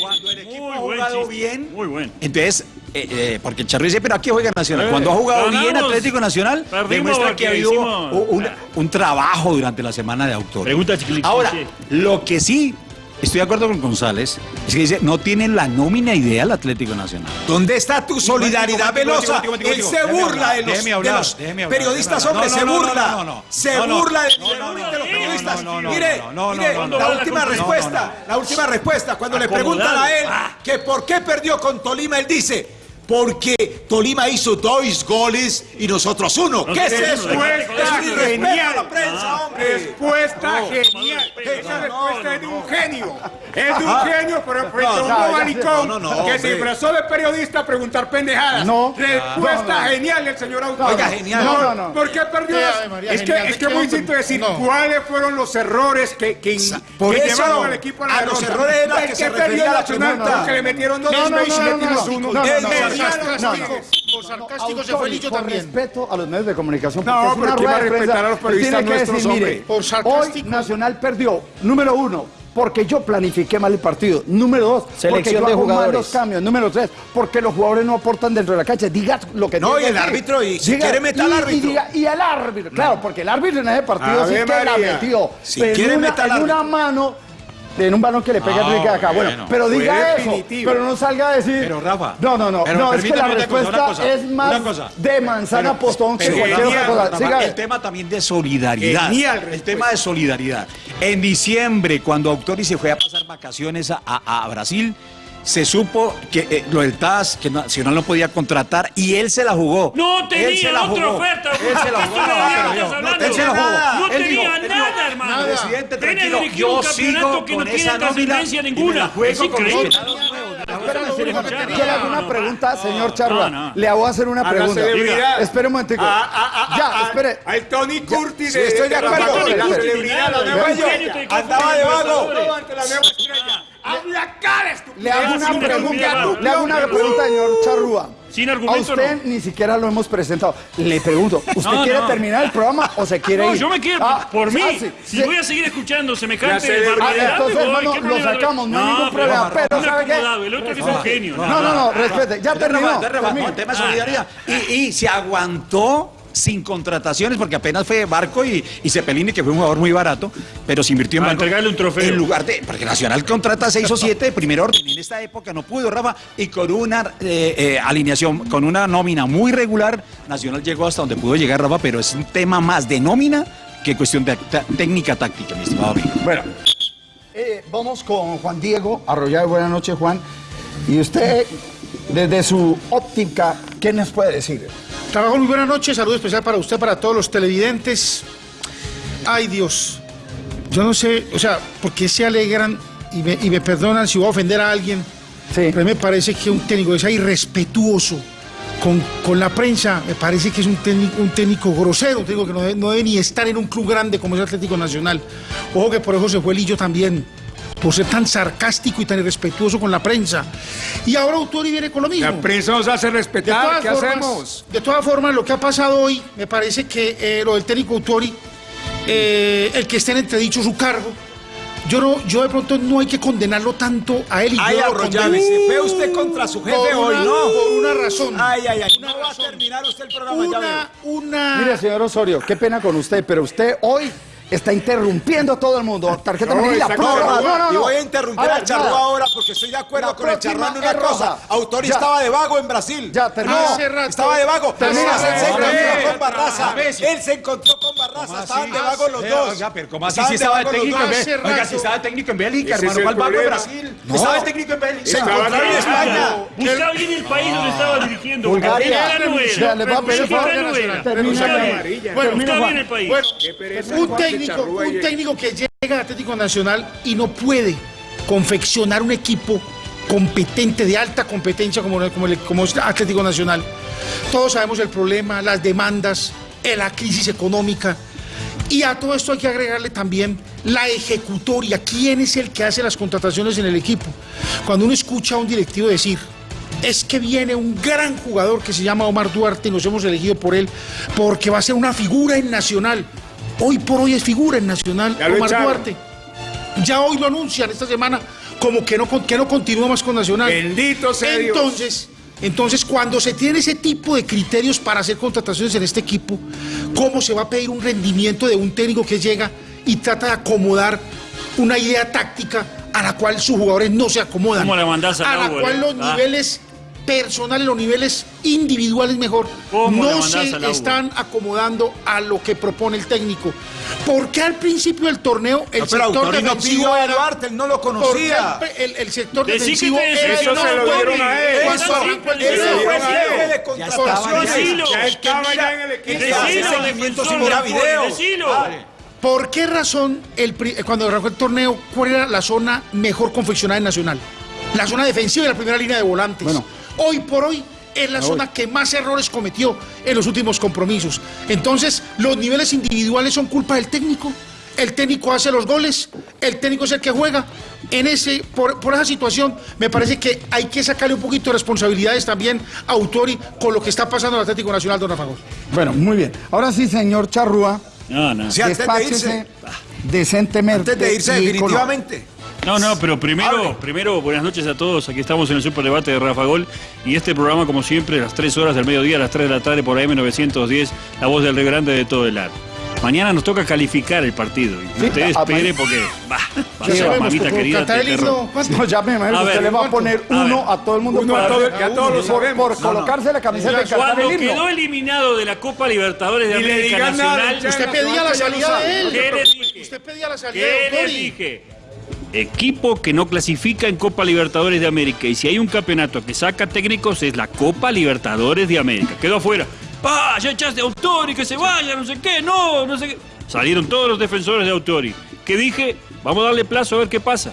S10: Cuando el equipo
S8: Muy
S10: ha jugado bien,
S8: Muy bueno.
S10: entonces, eh, eh, porque el Charro dice, pero aquí juega Nacional. Cuando ha jugado bien. Atlético Nacional, demuestra que ha habido un, un trabajo durante la semana de Autori.
S8: Pregunta chiquilín.
S10: Ahora, lo que sí estoy de acuerdo con González, es que dice, no tienen la nómina ideal Atlético Nacional.
S5: ¿Dónde está tu solidaridad velosa? Él se burla de los, de los periodistas, hombre, se burla. Se burla de, los periodistas. Mire, la última respuesta, la última respuesta, cuando le preguntan a él que por qué perdió con Tolima, él dice, porque Tolima hizo dos goles y nosotros uno. ¿Qué es eso?
S9: Respuesta
S5: Es
S9: genial.
S5: la prensa, hombre.
S9: Respuesta
S5: No.
S9: genial. Esa respuesta es de un genio. Es de un genio, pero frente a un
S3: no, ya sé.
S9: bobalicón
S5: No, no, no,
S9: que se disfrazó de periodista a preguntar pendejadas.
S3: No.
S9: Respuesta
S3: No, no.
S9: genial del señor autor.
S5: Oiga, genial.
S3: No, no, no.
S9: ¿Por qué perdió? Es que, es que muy distinto decir
S11: No.
S9: cuáles fueron los errores que, que,
S5: Por
S9: que
S5: eso,
S9: llevaron al equipo a la
S5: a los
S9: derrota.
S5: errores era
S9: El
S5: que se
S9: perdió
S5: refería a la
S9: Nacional
S5: pregunta.
S9: porque le metieron dos
S3: No, no,
S9: veces y
S3: no, no,
S9: metimos
S3: no,
S9: uno.
S11: Por sarcástico se fue Lillo también.
S3: respeto a los medios de comunicación.
S9: No,
S3: porque
S9: pero ¿quién va a respetar a los periodistas
S3: tiene que
S9: nuestros,
S3: decir, mire,
S9: hombre?
S3: Hoy. Nacional perdió, número uno, porque yo planifiqué mal el partido. Número dos, porque
S4: Selección
S3: yo
S4: de
S3: hago mal
S4: jugadores.
S3: los cambios. Número tres, porque los jugadores no aportan dentro de la cancha. Diga lo que
S5: No, y el árbitro, y si quiere, meta al
S3: y- y
S5: árbitro.
S3: diga- Y, al árbitro, claro, porque el árbitro en ese partido sí que la metió.
S5: Si
S3: en
S5: quiere,
S3: una, en una
S5: árbitro.
S3: mano... En un balón que le pega a Enrique de acá. Bueno,
S10: bueno.
S3: pero diga eso.
S9: definitivo.
S3: Pero no salga a decir.
S10: Pero, Rafa,
S3: No, no, no.
S10: pero
S3: no, es que la respuesta
S10: una cosa,
S3: es más
S10: una cosa.
S3: de manzana postón que
S10: Pero,
S3: cualquier otra cosa.
S10: Rafa,
S3: Siga.
S10: el tema también de solidaridad.
S9: Genial
S10: el tema de solidaridad. En diciembre, cuando Autori se fue a pasar vacaciones a, a- a Brasil, se supo que eh, lo del TAS, que Nacional no podía contratar, y él se la jugó.
S8: No tenía
S10: Él se la
S8: otra
S10: jugó.
S8: oferta.
S10: Él se la
S8: ¿Qué
S10: jugó. yo-
S8: hablando?
S10: Él se la jugó.
S8: No tenía nada, hermano.
S10: Presidente, tranquilo, yo sigo
S8: que no
S10: con
S8: tiene
S10: esa nómina
S8: ninguna.
S10: la juego
S8: Es
S10: con
S8: increíble. No, no,
S3: ¿Quiere
S8: no,
S3: alguna
S8: no,
S3: pregunta, señor Charrua?
S8: no.
S3: Le voy a hacer una pregunta. Espera un momentico. Ya, espere.
S9: Al Tony Curtis
S5: sí, estoy de acuerdo.
S9: La celebridad, la nueva
S8: te
S5: Andaba de vago.
S9: La nueva estrella. Habla cara, estúpido.
S3: Le hago una
S8: sin
S3: pregunta. Le hago una pregunta, señor Charrúa.
S8: Sin
S3: A
S8: argumento,
S3: usted
S8: no.
S3: ni siquiera lo hemos presentado. Le pregunto, ¿usted
S8: No,
S3: quiere
S8: no.
S3: terminar el programa o se quiere
S8: No,
S3: ir?
S8: yo me quiero,
S3: Ah,
S8: por mí,
S3: ah, sí,
S8: si
S3: sí.
S8: voy a seguir escuchando semejante.
S3: Ah,
S8: barbaridad,
S3: entonces,
S8: me voy,
S3: hermano,
S8: ¿qué
S3: lo sacamos, no hay ningún problema, pero ¿sabe qué?
S8: el otro que es un genio.
S3: No, no, no, respete. Ya terminó.
S10: El tema de solidaridad. Y, y se aguantó sin contrataciones, porque apenas fue Barco y, y Cepelini, que fue un jugador muy barato, pero se invirtió en
S8: A
S10: Barco.
S8: entregarle un trofeo.
S10: En lugar de. Porque Nacional contrata seis o siete de primer orden. En esta época no pudo, Rafa. Y con una eh, eh, alineación, con una nómina muy regular, Nacional llegó hasta donde pudo llegar, Rafa, pero es un tema más de nómina que cuestión de técnica táctica, mi estimado amigo.
S3: Bueno, eh, vamos con Juan Diego Arroyave. Buenas noches, Juan. Y usted, desde su óptica, ¿qué nos puede decir?
S11: Trabajo muy buenas noches, saludo especial para usted, para todos los televidentes. Ay Dios, yo no sé, o sea, ¿por qué se alegran y me, y me perdonan si voy a ofender a alguien?
S3: Sí.
S11: Pero me parece que un técnico que sea irrespetuoso con, con la prensa, me parece que es un técnico, un técnico grosero, un técnico que no debe, no debe ni estar en un club grande como es Atlético Nacional. Ojo que por eso se fue Lillo también, por ser tan sarcástico y tan irrespetuoso con la prensa. Y ahora Autori viene con lo mismo.
S9: La prensa nos hace
S11: De
S9: respetar.
S11: todas,
S9: ¿Qué
S11: formas,
S9: hacemos?
S11: de todas formas, lo que ha pasado hoy, me parece que eh, lo del técnico Autori, eh, el que esté en entredicho su cargo, yo, no, yo de pronto no hay que condenarlo tanto a él y
S5: Ay,
S11: yo lo condeno.
S5: se fue usted contra su jefe
S11: Por
S5: hoy,
S11: una-
S5: ¿no?
S11: Por una razón.
S5: Ay, ay, ay.
S11: Una
S5: No va a terminar usted el programa, ya veo.
S11: Una, una...
S3: Mire, señor Osorio, qué pena con usted, pero usted hoy está interrumpiendo a todo el mundo. Tarjeta
S9: No,
S3: amarilla, prórroga.
S9: claro.
S3: No, no,
S5: Y
S3: no.
S5: voy a interrumpir
S3: ver,
S5: al Charrúa ahora porque estoy de acuerdo
S3: La
S5: con el Charrúa en una
S3: es
S5: cosa.
S3: roja.
S5: Autori
S3: Ya.
S5: estaba de vago en Brasil.
S3: Ya, terminó.
S11: Rato-
S5: Estaba de vago.
S3: Termina.
S5: Él se encontró con Barraza.
S10: A sí.
S5: Él se encontró con Barraza. Estaban de vago los
S10: Eh,
S5: dos.
S10: Oiga, pero ¿cómo así si estaba
S5: los
S10: técnico en Bélgica? Oiga, si estaba de técnico en Bélgica, hermano,
S9: el
S10: ¿cuál vago en. Brasil?
S5: No.
S10: Estaba de técnico en Bélgica.
S5: Se
S9: Estaba
S5: encontraron en. España.
S8: Buscaba bien el país donde estaba dirigiendo.
S3: Bulgaria. Le voy a pedir favor. Termina,
S8: Buscaba bien. El país.
S11: Bueno,
S9: Qué pereza,
S11: un
S9: que
S11: técnico, un técnico que llega a Atlético Nacional y no puede confeccionar un equipo competente, de alta competencia como, como, el, como es Atlético Nacional. Todos sabemos el problema, las demandas, eh, la crisis económica. Y a todo esto hay que agregarle también la ejecutoria. ¿Quién es el que hace las contrataciones en el equipo? Cuando uno escucha a un directivo decir, es que viene un gran jugador que se llama Omar Duarte y nos hemos elegido por él porque va a ser una figura en Nacional. Hoy por hoy es figura en Nacional
S9: Ya lo
S11: Omar
S9: echaron.
S11: Duarte. Ya hoy lo anuncian esta semana como que no, que no continúa más con Nacional.
S9: Bendito sea Dios.
S11: Entonces, entonces, cuando se tiene ese tipo de criterios para hacer contrataciones en este equipo, ¿cómo se va a pedir un rendimiento de un técnico que llega y trata de acomodar una idea táctica a la cual sus jugadores no se acomodan.
S8: ¿Cómo la a
S11: a la cual
S8: eh?
S11: los
S8: Ah.
S11: niveles personales, los niveles individuales mejor,
S8: ¿Cómo la
S11: no se están acomodando a lo que propone el técnico. ¿Por qué al principio del torneo el
S5: No, pero
S11: sector
S5: no
S11: defensivo era-
S5: Duarte, él no lo
S11: ¿Por qué
S5: conocía.
S11: el, el- el sector
S8: Decí
S11: defensivo era
S8: eso
S11: el
S8: se lo dieron a él.
S5: Eso,
S11: el
S10: Ya
S9: estaba ya en equipo.
S8: Decilo,
S5: sin.
S11: ¿Por qué razón el, cuando arrancó el torneo, cuál era la zona mejor confeccionada en Nacional? La zona defensiva y la primera línea de volantes.
S3: Bueno.
S11: Hoy por hoy es la zona que más errores cometió en los últimos compromisos. Entonces, los niveles individuales son culpa del técnico. El técnico hace los goles, el técnico es el que juega. En ese, por, por esa situación, me parece que hay que sacarle un poquito de responsabilidades también a Autori con lo que está pasando en el Atlético Nacional, don Rafa Gómez.
S3: Bueno, muy bien. Ahora sí, señor Charrúa,
S8: No, no.
S5: Sí, antes de irse.
S3: decentemente.
S5: Antes de irse definitivamente.
S8: No, no, pero primero,
S5: Hable.
S8: primero, buenas noches a todos. Aquí estamos en el Superdebate de Rafa Gol. Y este programa, como siempre, a las 3 horas del mediodía, a las 3 de la tarde, por AM910, la voz del Río Grande de todo el ar. Mañana nos toca calificar el partido. Y
S3: Sí,
S8: usted
S3: a-
S8: espere porque va, va a
S3: Sí,
S8: ser
S3: vamos,
S8: mamita querida.
S11: cantar el
S8: de.
S3: No, ya me imagino
S8: A
S3: que usted le va a poner
S8: A
S3: uno
S8: ver.
S3: a todo el mundo
S9: Uno a todo- que a todos los
S3: por- por colocarse la camiseta y cantar
S8: Cuando
S3: el himno.
S8: quedó eliminado de la Copa Libertadores de
S9: le
S8: América
S9: nada,
S8: Nacional,
S9: ya.
S11: Usted pedía la salida de él.
S8: ¿Qué les dije?
S11: Usted pedía la salida de
S8: ¿Qué
S11: Autori.
S8: dije? Equipo que no clasifica en Copa Libertadores de América. Y si hay un campeonato que saca técnicos es la Copa Libertadores de América. Quedó afuera. ¡Pa! Ya echaste a Autori, que se vaya, no sé qué, no, no sé qué. Salieron todos los defensores de Autori. Que dije, vamos a darle plazo a ver qué pasa.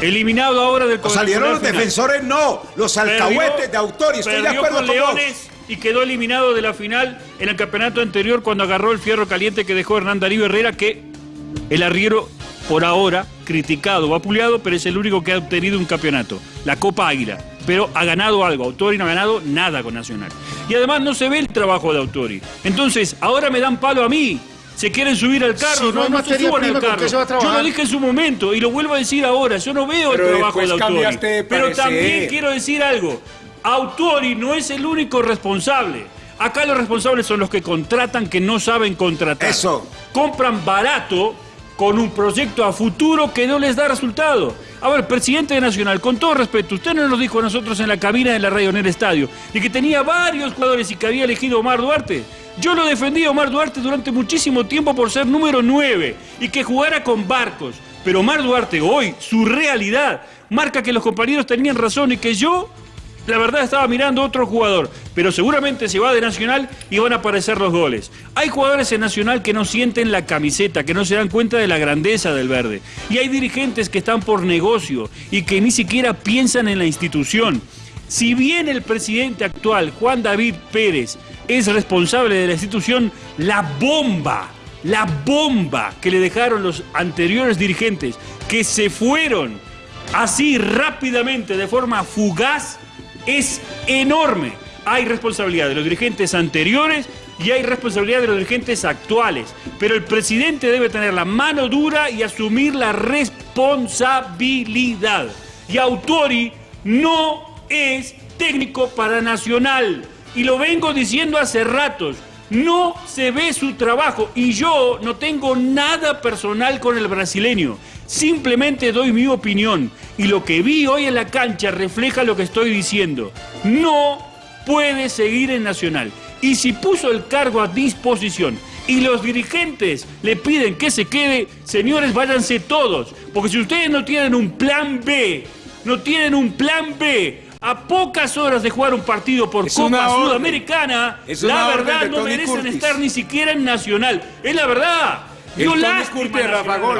S8: Eliminado ahora del
S5: salieron los
S8: final.
S5: defensores, no. Los alcahuetes de Autori. Estoy de acuerdo
S8: con
S5: con vos.
S8: Leones y quedó eliminado de la final en el campeonato anterior cuando agarró el fierro caliente que dejó Hernán Darío Herrera, que el arriero por ahora criticado, vapuleado, pero es el único que ha obtenido un campeonato, la Copa Águila. Pero ha ganado algo, Autori no ha ganado nada con Nacional. Y además no se ve el trabajo de Autori. Entonces, ahora me dan palo a mí. Se quieren subir al carro,
S11: Si no
S8: no, se suban al
S11: prima, ¿con
S8: carro. Yo lo dije en su momento y lo vuelvo a decir ahora. Yo no veo
S9: Pero
S8: el trabajo de Autori.
S9: de
S8: Pero también quiero decir algo. Autori no es el único responsable. Acá los responsables son los que contratan que no saben contratar.
S5: Eso.
S8: Compran barato con un proyecto a futuro que no les da resultado. A ver, presidente de Nacional, con todo respeto, usted no nos dijo a nosotros en la cabina de la radio en el estadio y que tenía varios jugadores y que había elegido Omar Duarte. Yo lo defendí a Omar Duarte durante muchísimo tiempo por ser número 9 y que jugara con barcos. Pero Omar Duarte hoy, su realidad, marca que los compañeros tenían razón y que yo la verdad estaba mirando otro jugador, pero seguramente se va de Nacional y van a aparecer los goles. Hay jugadores en Nacional que no sienten la camiseta, que no se dan cuenta de la grandeza del verde. Y hay dirigentes que están por negocio y que ni siquiera piensan en la institución. Si bien el presidente actual, Juan David Pérez, es responsable de la institución, la bomba, la bomba que le dejaron los anteriores dirigentes, que se fueron así rápidamente, de forma fugaz, es enorme. Hay responsabilidad de los dirigentes anteriores y hay responsabilidad de los dirigentes actuales. Pero el presidente debe tener la mano dura y asumir la responsabilidad. Y Autori no es técnico para Nacional. Y lo vengo diciendo hace ratos. No se ve su trabajo y yo no tengo nada personal con el brasileño. Simplemente doy mi opinión y lo que vi hoy en la cancha refleja lo que estoy diciendo. No puede seguir en Nacional. Y si puso el cargo a disposición y los dirigentes le piden que se quede, señores, váyanse todos. Porque si ustedes no tienen un plan B, no tienen un plan B, a pocas horas de jugar un partido por
S9: Es
S8: Copa. Sudamericana, la verdad no merecen
S9: Curtis.
S8: estar ni siquiera en Nacional. Es la verdad.
S9: Curtis de Rafa. Gol,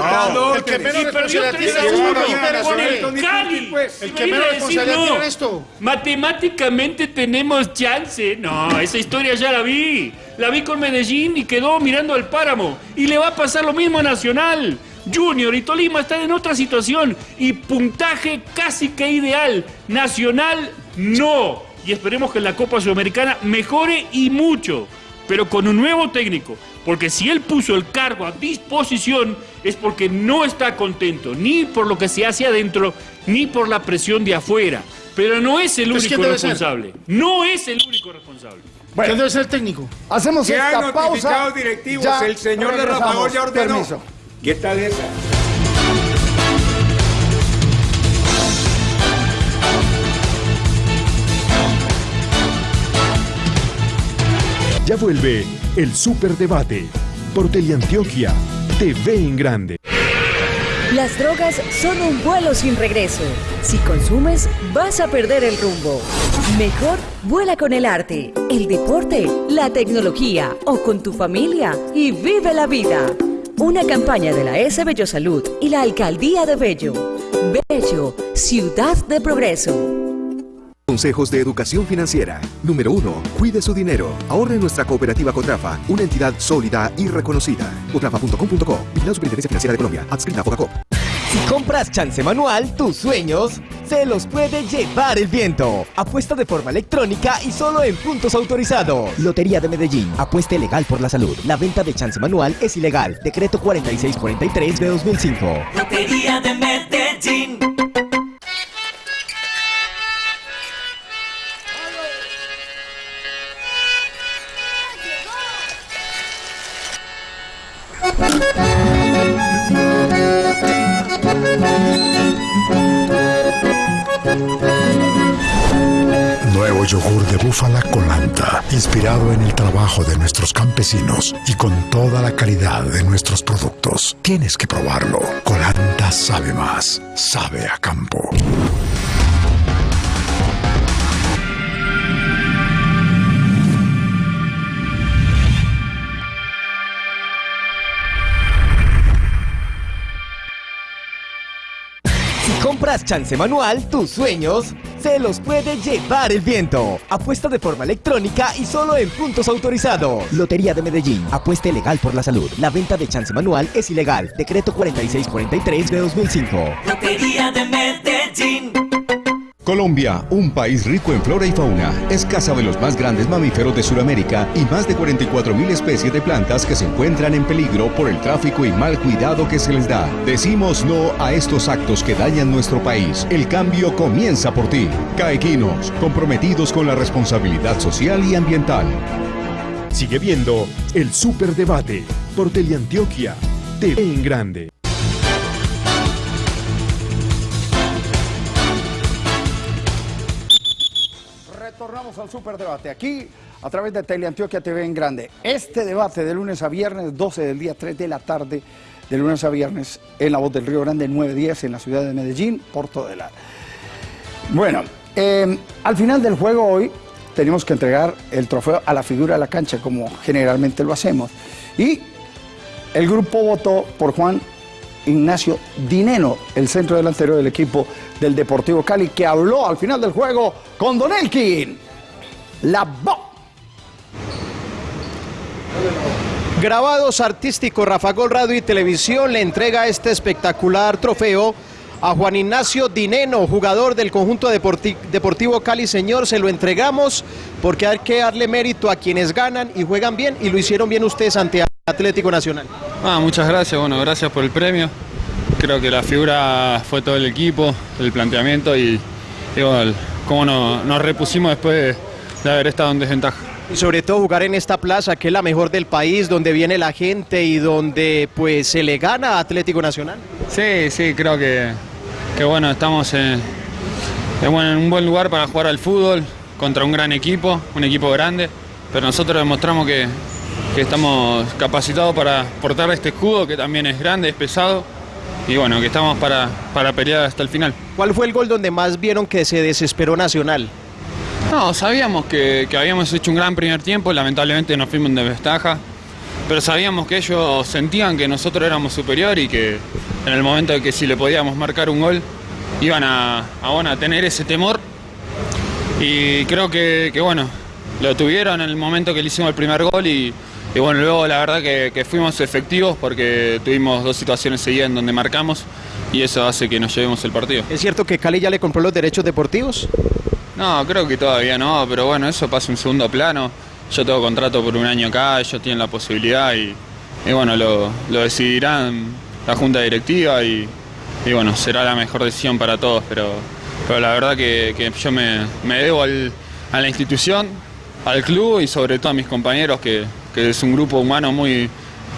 S11: el que menos responsabilidad
S8: 3 a
S11: tiene
S8: 1
S11: es
S8: el
S9: pues.
S11: El que menos
S8: a decir,
S11: responsabilidad
S8: no,
S11: tiene esto.
S8: Matemáticamente tenemos chance. No, esa historia ya la vi. La vi con Medellín y quedó mirando al páramo. Y le va a pasar lo mismo a Nacional. Junior y Tolima están en otra situación y puntaje casi que ideal. Nacional no. Y esperemos que en la Copa Sudamericana mejore y mucho, pero con un nuevo técnico. Porque si él puso el cargo a disposición es porque no está contento, ni por lo que se hace adentro, ni por la presión de afuera. Pero no es el único responsable. No es el único responsable.
S11: ¿Quién debe ser el técnico?
S3: Hacemos
S9: Que hay
S3: esta pausa.
S9: directivos.
S3: Ya
S9: el señor de Rafa Gol ya ordenó.
S3: Permiso.
S9: ¿Qué tal esa?
S1: Vuelve el Superdebate por Teleantioquia TV en Grande.
S12: Las drogas son un vuelo sin regreso. Si consumes, vas a perder el rumbo. Mejor vuela con el arte, el deporte, la tecnología o con tu familia y vive la vida. Una campaña de la S Bello Salud y la Alcaldía de Bello. Bello, ciudad de progreso.
S13: Consejos de educación financiera. Número 1. Cuide su dinero. Ahorre en nuestra cooperativa Cotrafa, una entidad sólida y reconocida. Cotrafa.com.co. Vigilado Superintendencia Financiera de Colombia. Adscrita a Fogacop.
S14: Si compras chance manual, tus sueños se los puede llevar el viento. Apuesta de forma electrónica y solo en puntos autorizados. Lotería de Medellín. Apueste legal por la salud. La venta de chance manual es ilegal. Decreto 4643 de 2005.
S2: Lotería de Medellín.
S15: Nuevo yogur de búfala Colanta, inspirado en el trabajo de nuestros campesinos y con toda la calidad de nuestros productos. Tienes que probarlo. Colanta sabe más, sabe a campo.
S14: Compras chance manual, tus sueños se los puede llevar el viento. Apuesta de forma electrónica y solo en puntos autorizados. Lotería de Medellín. Apueste legal por la salud. La venta de chance manual es ilegal. Decreto 4643 de 2005.
S2: Lotería de Medellín.
S16: Colombia, un país rico en flora y fauna, es casa de los más grandes mamíferos de Sudamérica y más de 44.000 especies de plantas que se encuentran en peligro por el tráfico y mal cuidado que se les da. Decimos no a estos actos que dañan nuestro país. El cambio comienza por ti. Caequinos, comprometidos con la responsabilidad social y ambiental.
S1: Sigue viendo el Superdebate por Teleantioquia TV en Grande.
S3: Retornamos al Superdebate aquí a través de Teleantioquia TV en Grande. Este debate de lunes a viernes, 12 del día, 3 de la tarde, de lunes a viernes, en la voz del Río Grande, 9.10 en la ciudad de Medellín, Porto de la. Bueno, eh, al final del juego hoy tenemos que entregar el trofeo a la figura de la cancha, como generalmente lo hacemos. Y el grupo votó por Juan Ignacio Dineno, el centro delantero del equipo del Deportivo Cali, que habló al final del juego con Don Elkin. La voz.
S4: Grabados artísticos, Rafa Gol Radio y Televisión le entrega este espectacular trofeo a Juan Ignacio Dineno, jugador del conjunto deporti- Deportivo Cali. Señor, se lo entregamos porque hay que darle mérito a quienes ganan y juegan bien y lo hicieron bien ustedes ante Atlético Nacional.
S17: Ah, muchas gracias, bueno, gracias por el premio. Creo que la figura fue todo el equipo, el planteamiento y, y bueno, cómo no- nos repusimos después de, de haber estado en desventaja.
S4: Y sobre todo jugar en esta plaza que es la mejor del país, donde viene la gente y donde pues se le gana a Atlético Nacional.
S17: Sí, sí, creo que, que bueno, estamos en, en un buen lugar para jugar al fútbol contra un gran equipo, un equipo grande, pero nosotros demostramos que, que estamos capacitados para portar este escudo que también es grande, es pesado y bueno, que estamos para, para pelear hasta el final.
S4: ¿Cuál fue el gol donde más vieron que se desesperó Nacional?
S17: No, sabíamos que, que habíamos hecho un gran primer tiempo, lamentablemente nos fuimos en desventaja, pero sabíamos que ellos sentían que nosotros éramos superior y que en el momento de que si le podíamos marcar un gol, iban a, a, bueno, a tener ese temor. Y creo que, que, bueno, lo tuvieron en el momento que le hicimos el primer gol y, y bueno, luego la verdad que, que fuimos efectivos porque tuvimos dos situaciones seguidas en donde marcamos y eso hace que nos llevemos el partido.
S4: ¿Es cierto que Cali ya le compró los derechos deportivos?
S17: No, creo que todavía no, pero bueno, eso pasa en segundo plano. Yo tengo contrato por un año acá, ellos tienen la posibilidad y, bueno, lo, decidirán la junta directiva y, bueno, será la mejor decisión para todos, pero, pero la verdad que, yo me, me debo al- a la institución, al club y sobre todo a mis compañeros, que, que es un grupo humano muy,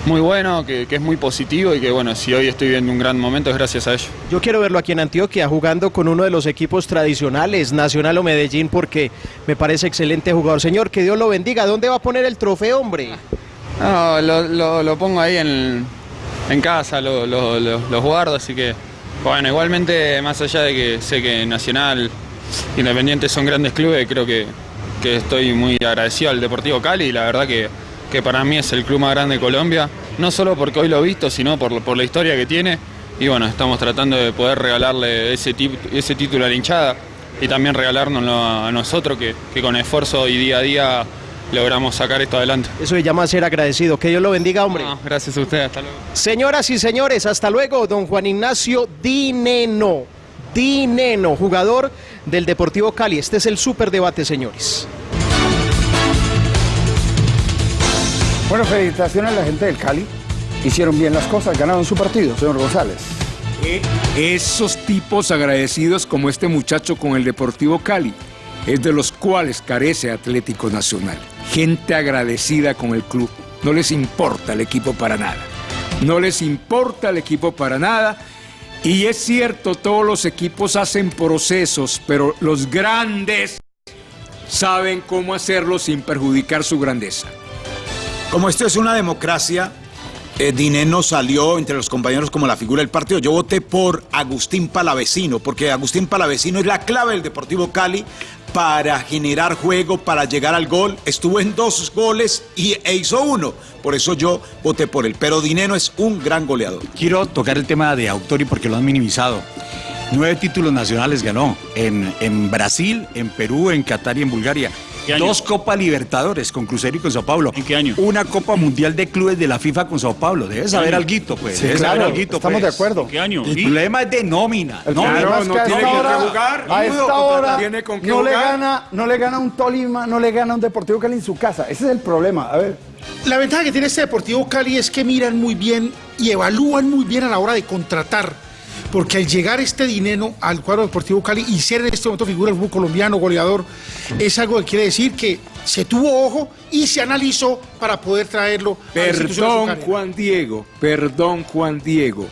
S17: muy bueno, que, que es muy positivo y que bueno, si hoy estoy viendo un gran momento es gracias a ello.
S4: Yo quiero verlo aquí en Antioquia jugando con uno de los equipos tradicionales, Nacional o Medellín, porque me parece excelente jugador. Señor, que Dios lo bendiga. ¿Dónde va a poner el trofeo, hombre?
S17: No, lo, lo- lo pongo ahí en, en casa, lo, lo- lo- los guardo, así que bueno, igualmente más allá de que sé que Nacional, Independiente son grandes clubes, creo que, que estoy muy agradecido al Deportivo Cali y la verdad que, que para mí es el club más grande de Colombia, no solo porque hoy lo he visto, sino por, por la historia que tiene y bueno, estamos tratando de poder regalarle ese, ese título a la hinchada y también regalárnoslo a, nosotros que, que con esfuerzo y día a día logramos sacar esto adelante.
S4: Eso se llama ser agradecido. Que Dios lo bendiga, hombre.
S17: gracias a usted, hasta luego.
S4: Señoras y señores, hasta luego, don Juan Ignacio Dineno. Dineno, jugador del Deportivo Cali. Este es el superdebate, señores.
S3: Bueno, felicitaciones a la gente del Cali. Hicieron bien las cosas, ganaron su partido, señor González.
S7: Esos tipos agradecidos como este muchacho con el Deportivo Cali, es de los cuales carece Atlético Nacional. Gente agradecida con el club. No les importa el equipo para nada. No les importa el equipo para nada. Y es cierto, todos los equipos hacen procesos, pero los grandes saben cómo hacerlo sin perjudicar su grandeza.
S5: Como esto es una democracia, eh, Dineno salió entre los compañeros como la figura del partido. Yo voté por Agustín Palavecino, porque Agustín Palavecino es la clave del Deportivo Cali para generar juego, para llegar al gol. Estuvo en dos goles y, e hizo uno. Por eso yo voté por él. Pero Dineno es un gran goleador.
S10: Quiero tocar el tema de Autori porque lo han minimizado. Nueve títulos nacionales ganó en, en Brasil, en Perú, en Qatar y en Bulgaria. Dos Copa Libertadores con Cruzeiro y con Sao Paulo. ¿En qué año? Una Copa Mundial de Clubes de la FIFA con Sao Paulo. Debes saber alguito, pues.
S3: Sí,
S10: Debes
S3: claro,
S10: saber alguito,
S3: estamos
S10: pues.
S3: de acuerdo.
S10: ¿En qué año? El problema es de nómina.
S3: El
S10: nómina.
S3: problema es que a esta hora, a esta hora no, le gana, no le gana un Tolima, no le gana un Deportivo Cali en su casa. Ese es el problema. A ver.
S11: La ventaja que tiene este Deportivo Cali es que miran muy bien y evalúan muy bien a la hora de contratar. Porque al llegar este dinero al cuadro Deportivo Cali y ser en este momento figura del fútbol colombiano, goleador, es algo que quiere decir que se tuvo ojo y se analizó para poder traerlo a la
S7: Perdón. Juan Diego, perdón, Juan Diego.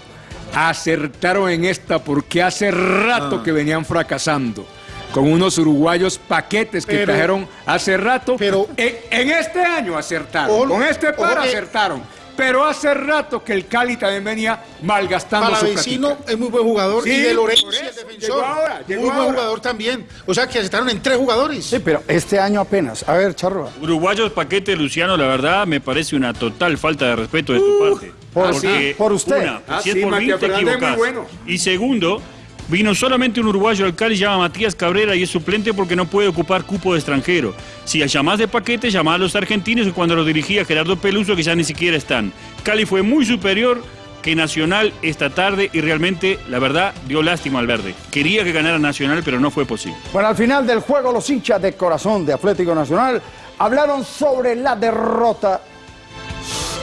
S7: Acertaron en esta porque hace rato
S11: Ah.
S7: que venían fracasando. Con unos uruguayos paquetes que
S11: Pero-
S7: trajeron hace rato. Pero en, en este año acertaron. Con este par acertaron. Pero hace rato que el Cali también venía malgastando su
S11: Palavecino
S7: platica.
S11: es muy buen jugador
S7: Sí,
S11: y de Lorenzo
S7: eso,
S11: defensor.
S7: llegó ahora, llegó
S11: muy buen jugador también. O sea que aceptaron en tres jugadores.
S3: Sí, pero este año apenas. A ver, Charroa.
S8: Uruguayos paquete, Luciano, la verdad me parece una total falta de respeto de tu parte.
S3: por-
S8: Porque,
S3: por usted.
S8: Una,
S3: Ah,
S8: si es
S3: sí,
S8: por mí, te
S3: es
S8: equivocás.
S3: bueno.
S8: Y segundo, vino solamente un uruguayo al Cali, llama Matías Cabrera y es suplente porque no puede ocupar cupo de extranjero. Si llamás de paquete, llamás a los argentinos y cuando los dirigía Gerardo Peluso, que ya ni siquiera están. Cali fue muy superior que Nacional esta tarde y realmente, la verdad, dio lástima al verde. Quería que ganara Nacional, pero no fue posible.
S3: Bueno, al final del juego, los hinchas de corazón de Atlético Nacional hablaron sobre la derrota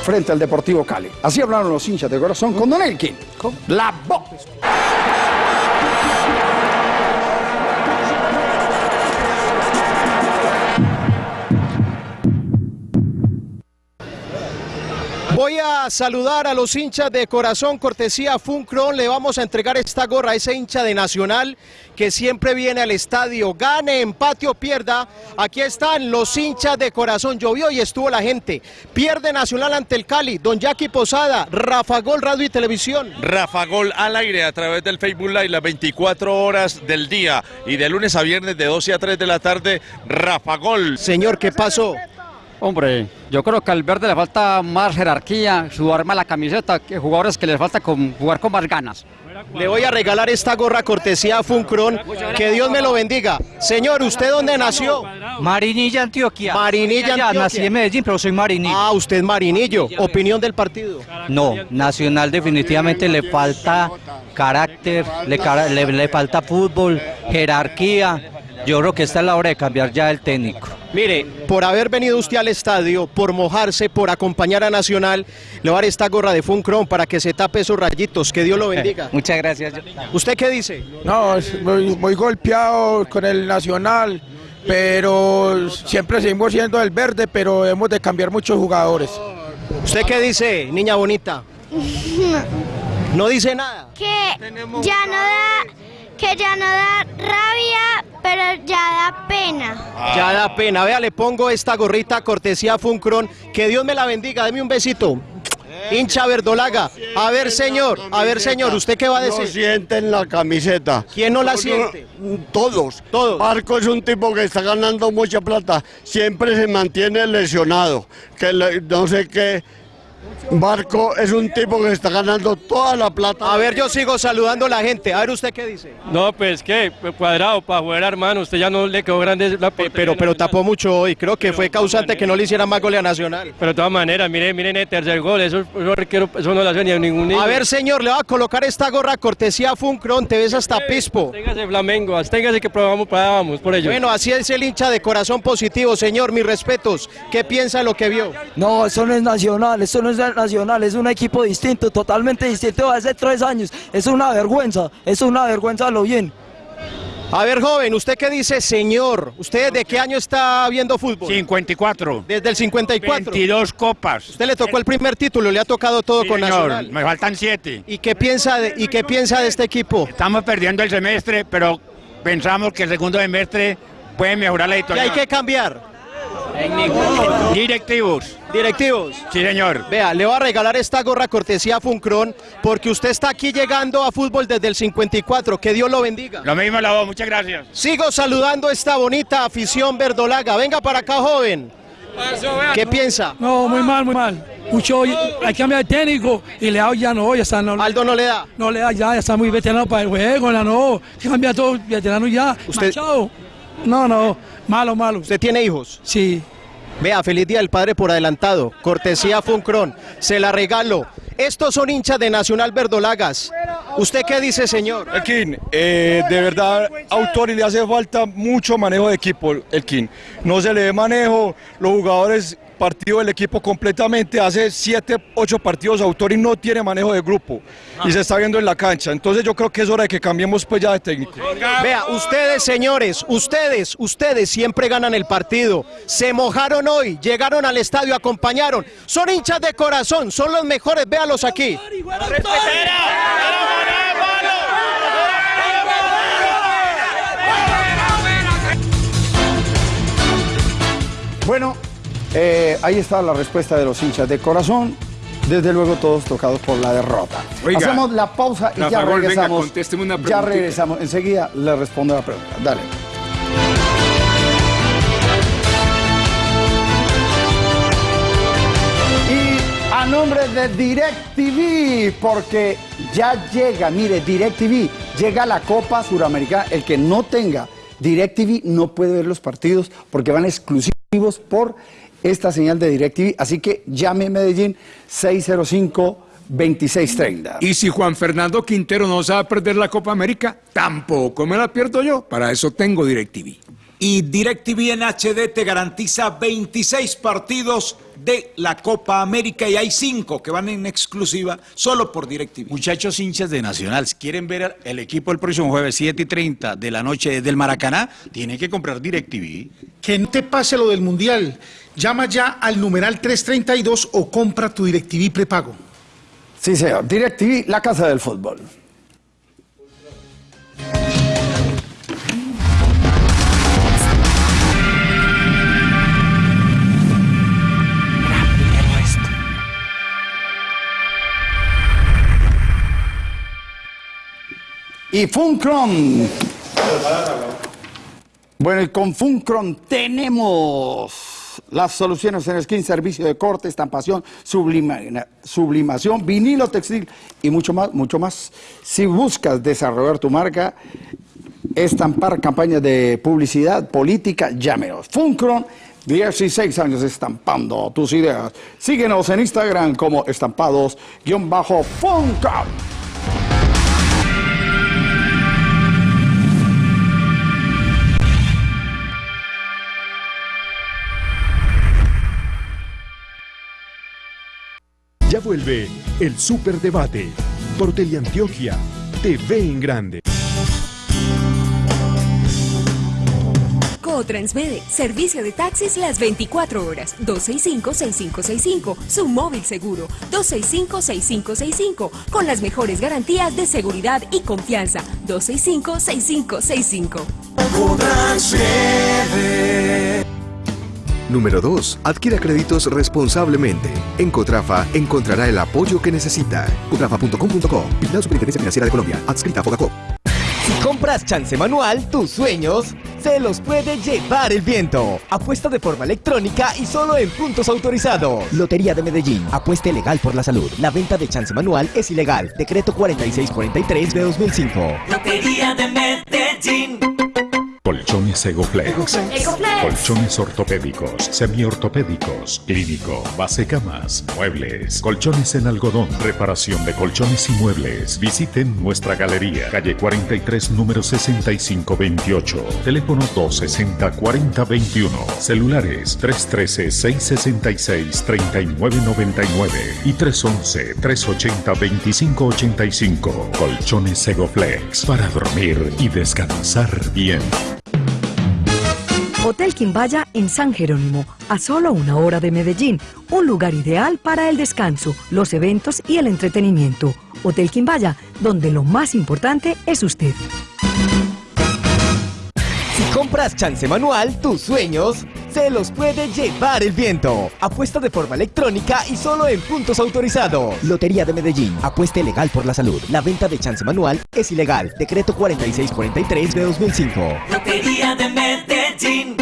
S3: frente al Deportivo Cali. Así hablaron los hinchas de corazón con Don Elkin, con la voz.
S4: Voy a saludar a los hinchas de corazón, cortesía Funcron. Le vamos a entregar esta gorra a ese hincha de Nacional que siempre viene al estadio. Gane, empate o pierda. Aquí están los hinchas de corazón. Llovió y estuvo la gente. Pierde Nacional ante el Cali. Don Jackie Posada, Rafa Gol, Radio y Televisión.
S18: Rafa Gol al aire a través del Facebook Live las 24 horas del día y de lunes a viernes de 12 a 3 de la tarde, Rafa Gol.
S4: Señor, ¿qué pasó?
S19: Hombre, yo creo que al verde le falta más jerarquía, su arma la camiseta, que jugadores que les falta con, jugar con más ganas.
S4: Le voy a regalar esta gorra cortesía Funcron. Que Dios me lo bendiga. Señor, ¿usted dónde nació?
S19: Marinilla, Antioquia.
S4: Marinilla, Antioquia.
S19: nací en Medellín, pero soy marinillo.
S4: Ah, usted es marinillo. Opinión del partido.
S19: No, Nacional definitivamente le falta carácter, le- le falta fútbol, jerarquía. Yo creo que esta es la hora de cambiar ya el técnico.
S4: Mire, por haber venido usted al estadio, por mojarse, por acompañar a Nacional, le voy a dar esta gorra de Funcron para que se tape esos rayitos. Que Dios lo bendiga.
S19: Muchas gracias.
S4: ¿Usted qué dice?
S20: No, es muy, muy golpeado con el Nacional, pero siempre seguimos siendo el verde, pero hemos de cambiar muchos jugadores.
S4: ¿Usted qué dice, niña bonita? No dice nada.
S21: que ya no da que ya no da rabia pero ya da pena
S4: Ya da pena. Vea, le pongo esta gorrita cortesía Funcron. Que Dios me la bendiga. Deme un besito. Hincha verdolaga. A ver, señor. A ver, señor. ¿Usted qué va a
S22: No
S4: decir?
S22: sienten la camiseta.
S4: ¿Quién no la siente?
S22: Todos.
S4: Todos.
S22: Marco es un tipo que está ganando mucha plata. Siempre se mantiene lesionado. Que le- no sé qué. Marco es un tipo que está ganando toda la plata.
S4: A ver, yo sigo saludando a la gente. A ver, ¿usted qué dice?
S23: No, pues qué, cuadrado para jugar, hermano. Usted ya no le quedó grande la
S4: Pero, pero tapó mucho hoy. Creo que fue causante que no le hiciera más goles a Nacional.
S23: Pero de todas maneras, miren, miren el tercer gol. Eso, eso, requiero- eso no lo hace ni a ningún niño.
S4: A ver, señor, le va a colocar esta gorra cortesía Funcron. Te ves hasta Pispo.
S23: Téngase Flamengo, absténgase que probamos, probábamos por ello.
S4: Bueno, así es el hincha de corazón positivo, señor. Mis respetos. ¿Qué piensa de lo que vio?
S24: No, eso no es nacional, eso no es nacional, es un equipo distinto, totalmente distinto de hace tres años. Es una vergüenza, es una vergüenza lo bien.
S4: A ver, joven, ¿usted qué dice, señor? ¿Usted de qué año está viendo fútbol?
S25: 54.
S4: Desde el 54.
S25: 22 copas.
S4: Usted le tocó el primer título, le ha tocado todo
S25: Sí,
S4: con
S25: señor,
S4: Nacional.
S25: Me faltan siete.
S4: ¿Y qué piensa de, y qué piensa de este equipo?
S25: Estamos perdiendo el semestre, pero pensamos que el segundo semestre puede mejorar la
S4: ¿Qué
S25: editorial.
S4: hay que cambiar?
S25: Directivos.
S4: Directivos.
S25: Sí, señor.
S4: Vea, le voy a regalar esta gorra cortesía Funcron porque usted está aquí llegando a fútbol desde el 54. Que Dios lo bendiga.
S25: Lo mismo la voz, muchas gracias.
S4: Sigo saludando a esta bonita afición verdolaga. Venga para acá, joven. ¿Qué piensa?
S26: No, muy mal, muy mal. Mucho, hay que cambiar de técnico y Leao ya no, ya está. No,
S4: Aldo no le da.
S26: No le da, ya, ya está muy veterano para el juego, ya no. Hay que cambiar todo, veterano ya.
S4: Usted-
S26: Machado. No, no, malo, malo.
S4: ¿Usted tiene hijos?
S26: Sí.
S4: Vea, feliz día del padre por adelantado. Cortesía Funcron. Se la regalo. Estos son hinchas de Nacional Verdolagas. ¿Usted qué dice, señor?
S27: Elkin, eh, de verdad, Autori le hace falta mucho manejo de equipo, Elkin. No se le ve manejo, los jugadores partido del equipo completamente, hace 7, 8 partidos Autori no tiene manejo de grupo y se está viendo en la cancha. Entonces yo creo que es hora de que cambiemos pues ya de técnico.
S4: Vea, ustedes, señores, ustedes, ustedes siempre ganan el partido. Se mojaron hoy, llegaron al estadio, acompañaron. Son hinchas de corazón, son los mejores, véalos aquí.
S3: Bueno, eh, ahí está la respuesta de los hinchas de corazón. Desde luego todos tocados por la derrota.
S7: Oiga,
S3: Hacemos la pausa y ya
S7: venga,
S3: regresamos.
S7: contésteme una
S3: ya regresamos. Enseguida le respondo la pregunta. Dale. Y a nombre de DirecTV, porque ya llega, mire, DirecTV, llega la Copa Suramericana. El que no tenga DirecTV no puede ver los partidos porque van exclusivos por esta señal de DirecTV. Así que llame a Medellín 605-2630.
S7: Y si Juan Fernando Quintero no sabe perder la Copa América, tampoco me la pierdo yo. Para eso tengo DirecTV.
S5: Y DirecTV en HD te garantiza 26 partidos de la Copa América y hay 5 que van en exclusiva solo por DirecTV.
S10: Muchachos hinchas de Nacional, si quieren ver el equipo el próximo jueves 7 y 30 de la noche del Maracaná, tienen que comprar DirecTV.
S11: Que no te pase lo del Mundial. Llama ya al numeral 332 o compra tu DirecTV prepago.
S3: Sí, señor. DirecTV, la casa del fútbol. Y Funcron. Bueno, y con Funcron tenemos las soluciones en skin, servicio de corte, estampación, sublima- sublimación, vinilo textil y mucho más, mucho más. Si buscas desarrollar tu marca, estampar campañas de publicidad, política, llámenos. Funcron, 16 años estampando tus ideas. Síguenos en Instagram como estampados-funcron.
S1: Ya vuelve el Superdebate por Teleantioquia TV en Grande.
S28: Transmede, servicio de taxis las 24 horas. 265-6565, su móvil seguro. 265-6565, con las mejores garantías de seguridad y confianza. 265-6565.
S29: Número 2. Adquiera créditos responsablemente. En Cotrafa encontrará el apoyo que necesita. Cotrafa.com.co. La Superintendencia Financiera de Colombia. Adscrita a Fogacop.
S30: Si compras chance manual, tus sueños se los puede llevar el viento. Apuesta de forma electrónica y solo en puntos autorizados. Lotería de Medellín. Apueste legal por la salud. La venta de chance manual es ilegal. Decreto 4643 de 2005.
S31: Lotería de Medellín.
S32: Colchones Egoflex.
S31: Egoflex.
S32: Colchones ortopédicos, semiortopédicos, clínico, base camas, muebles, colchones en algodón, reparación de colchones y muebles. Visiten nuestra galería, calle 43, número 6528. Teléfono 260-4021. Celulares 313-666-3999 y 311-380-2585. Colchones Egoflex para dormir y descansar bien.
S33: Hotel Quimbaya en San Jerónimo, a solo una hora de Medellín, un lugar ideal para el descanso, los eventos y el entretenimiento. Hotel Quimbaya, donde lo más importante es usted.
S30: Si compras chance manual, tus sueños se los puede llevar el viento. Apuesta de forma electrónica y solo en puntos autorizados. Lotería de Medellín. Apueste legal por la salud. La venta de chance manual es ilegal. Decreto 4643 de 2005.
S31: Lotería de Medellín.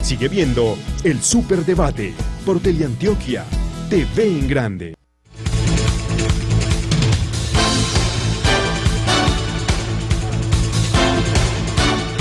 S1: Sigue viendo el Superdebate por Teleantioquia. TV en grande.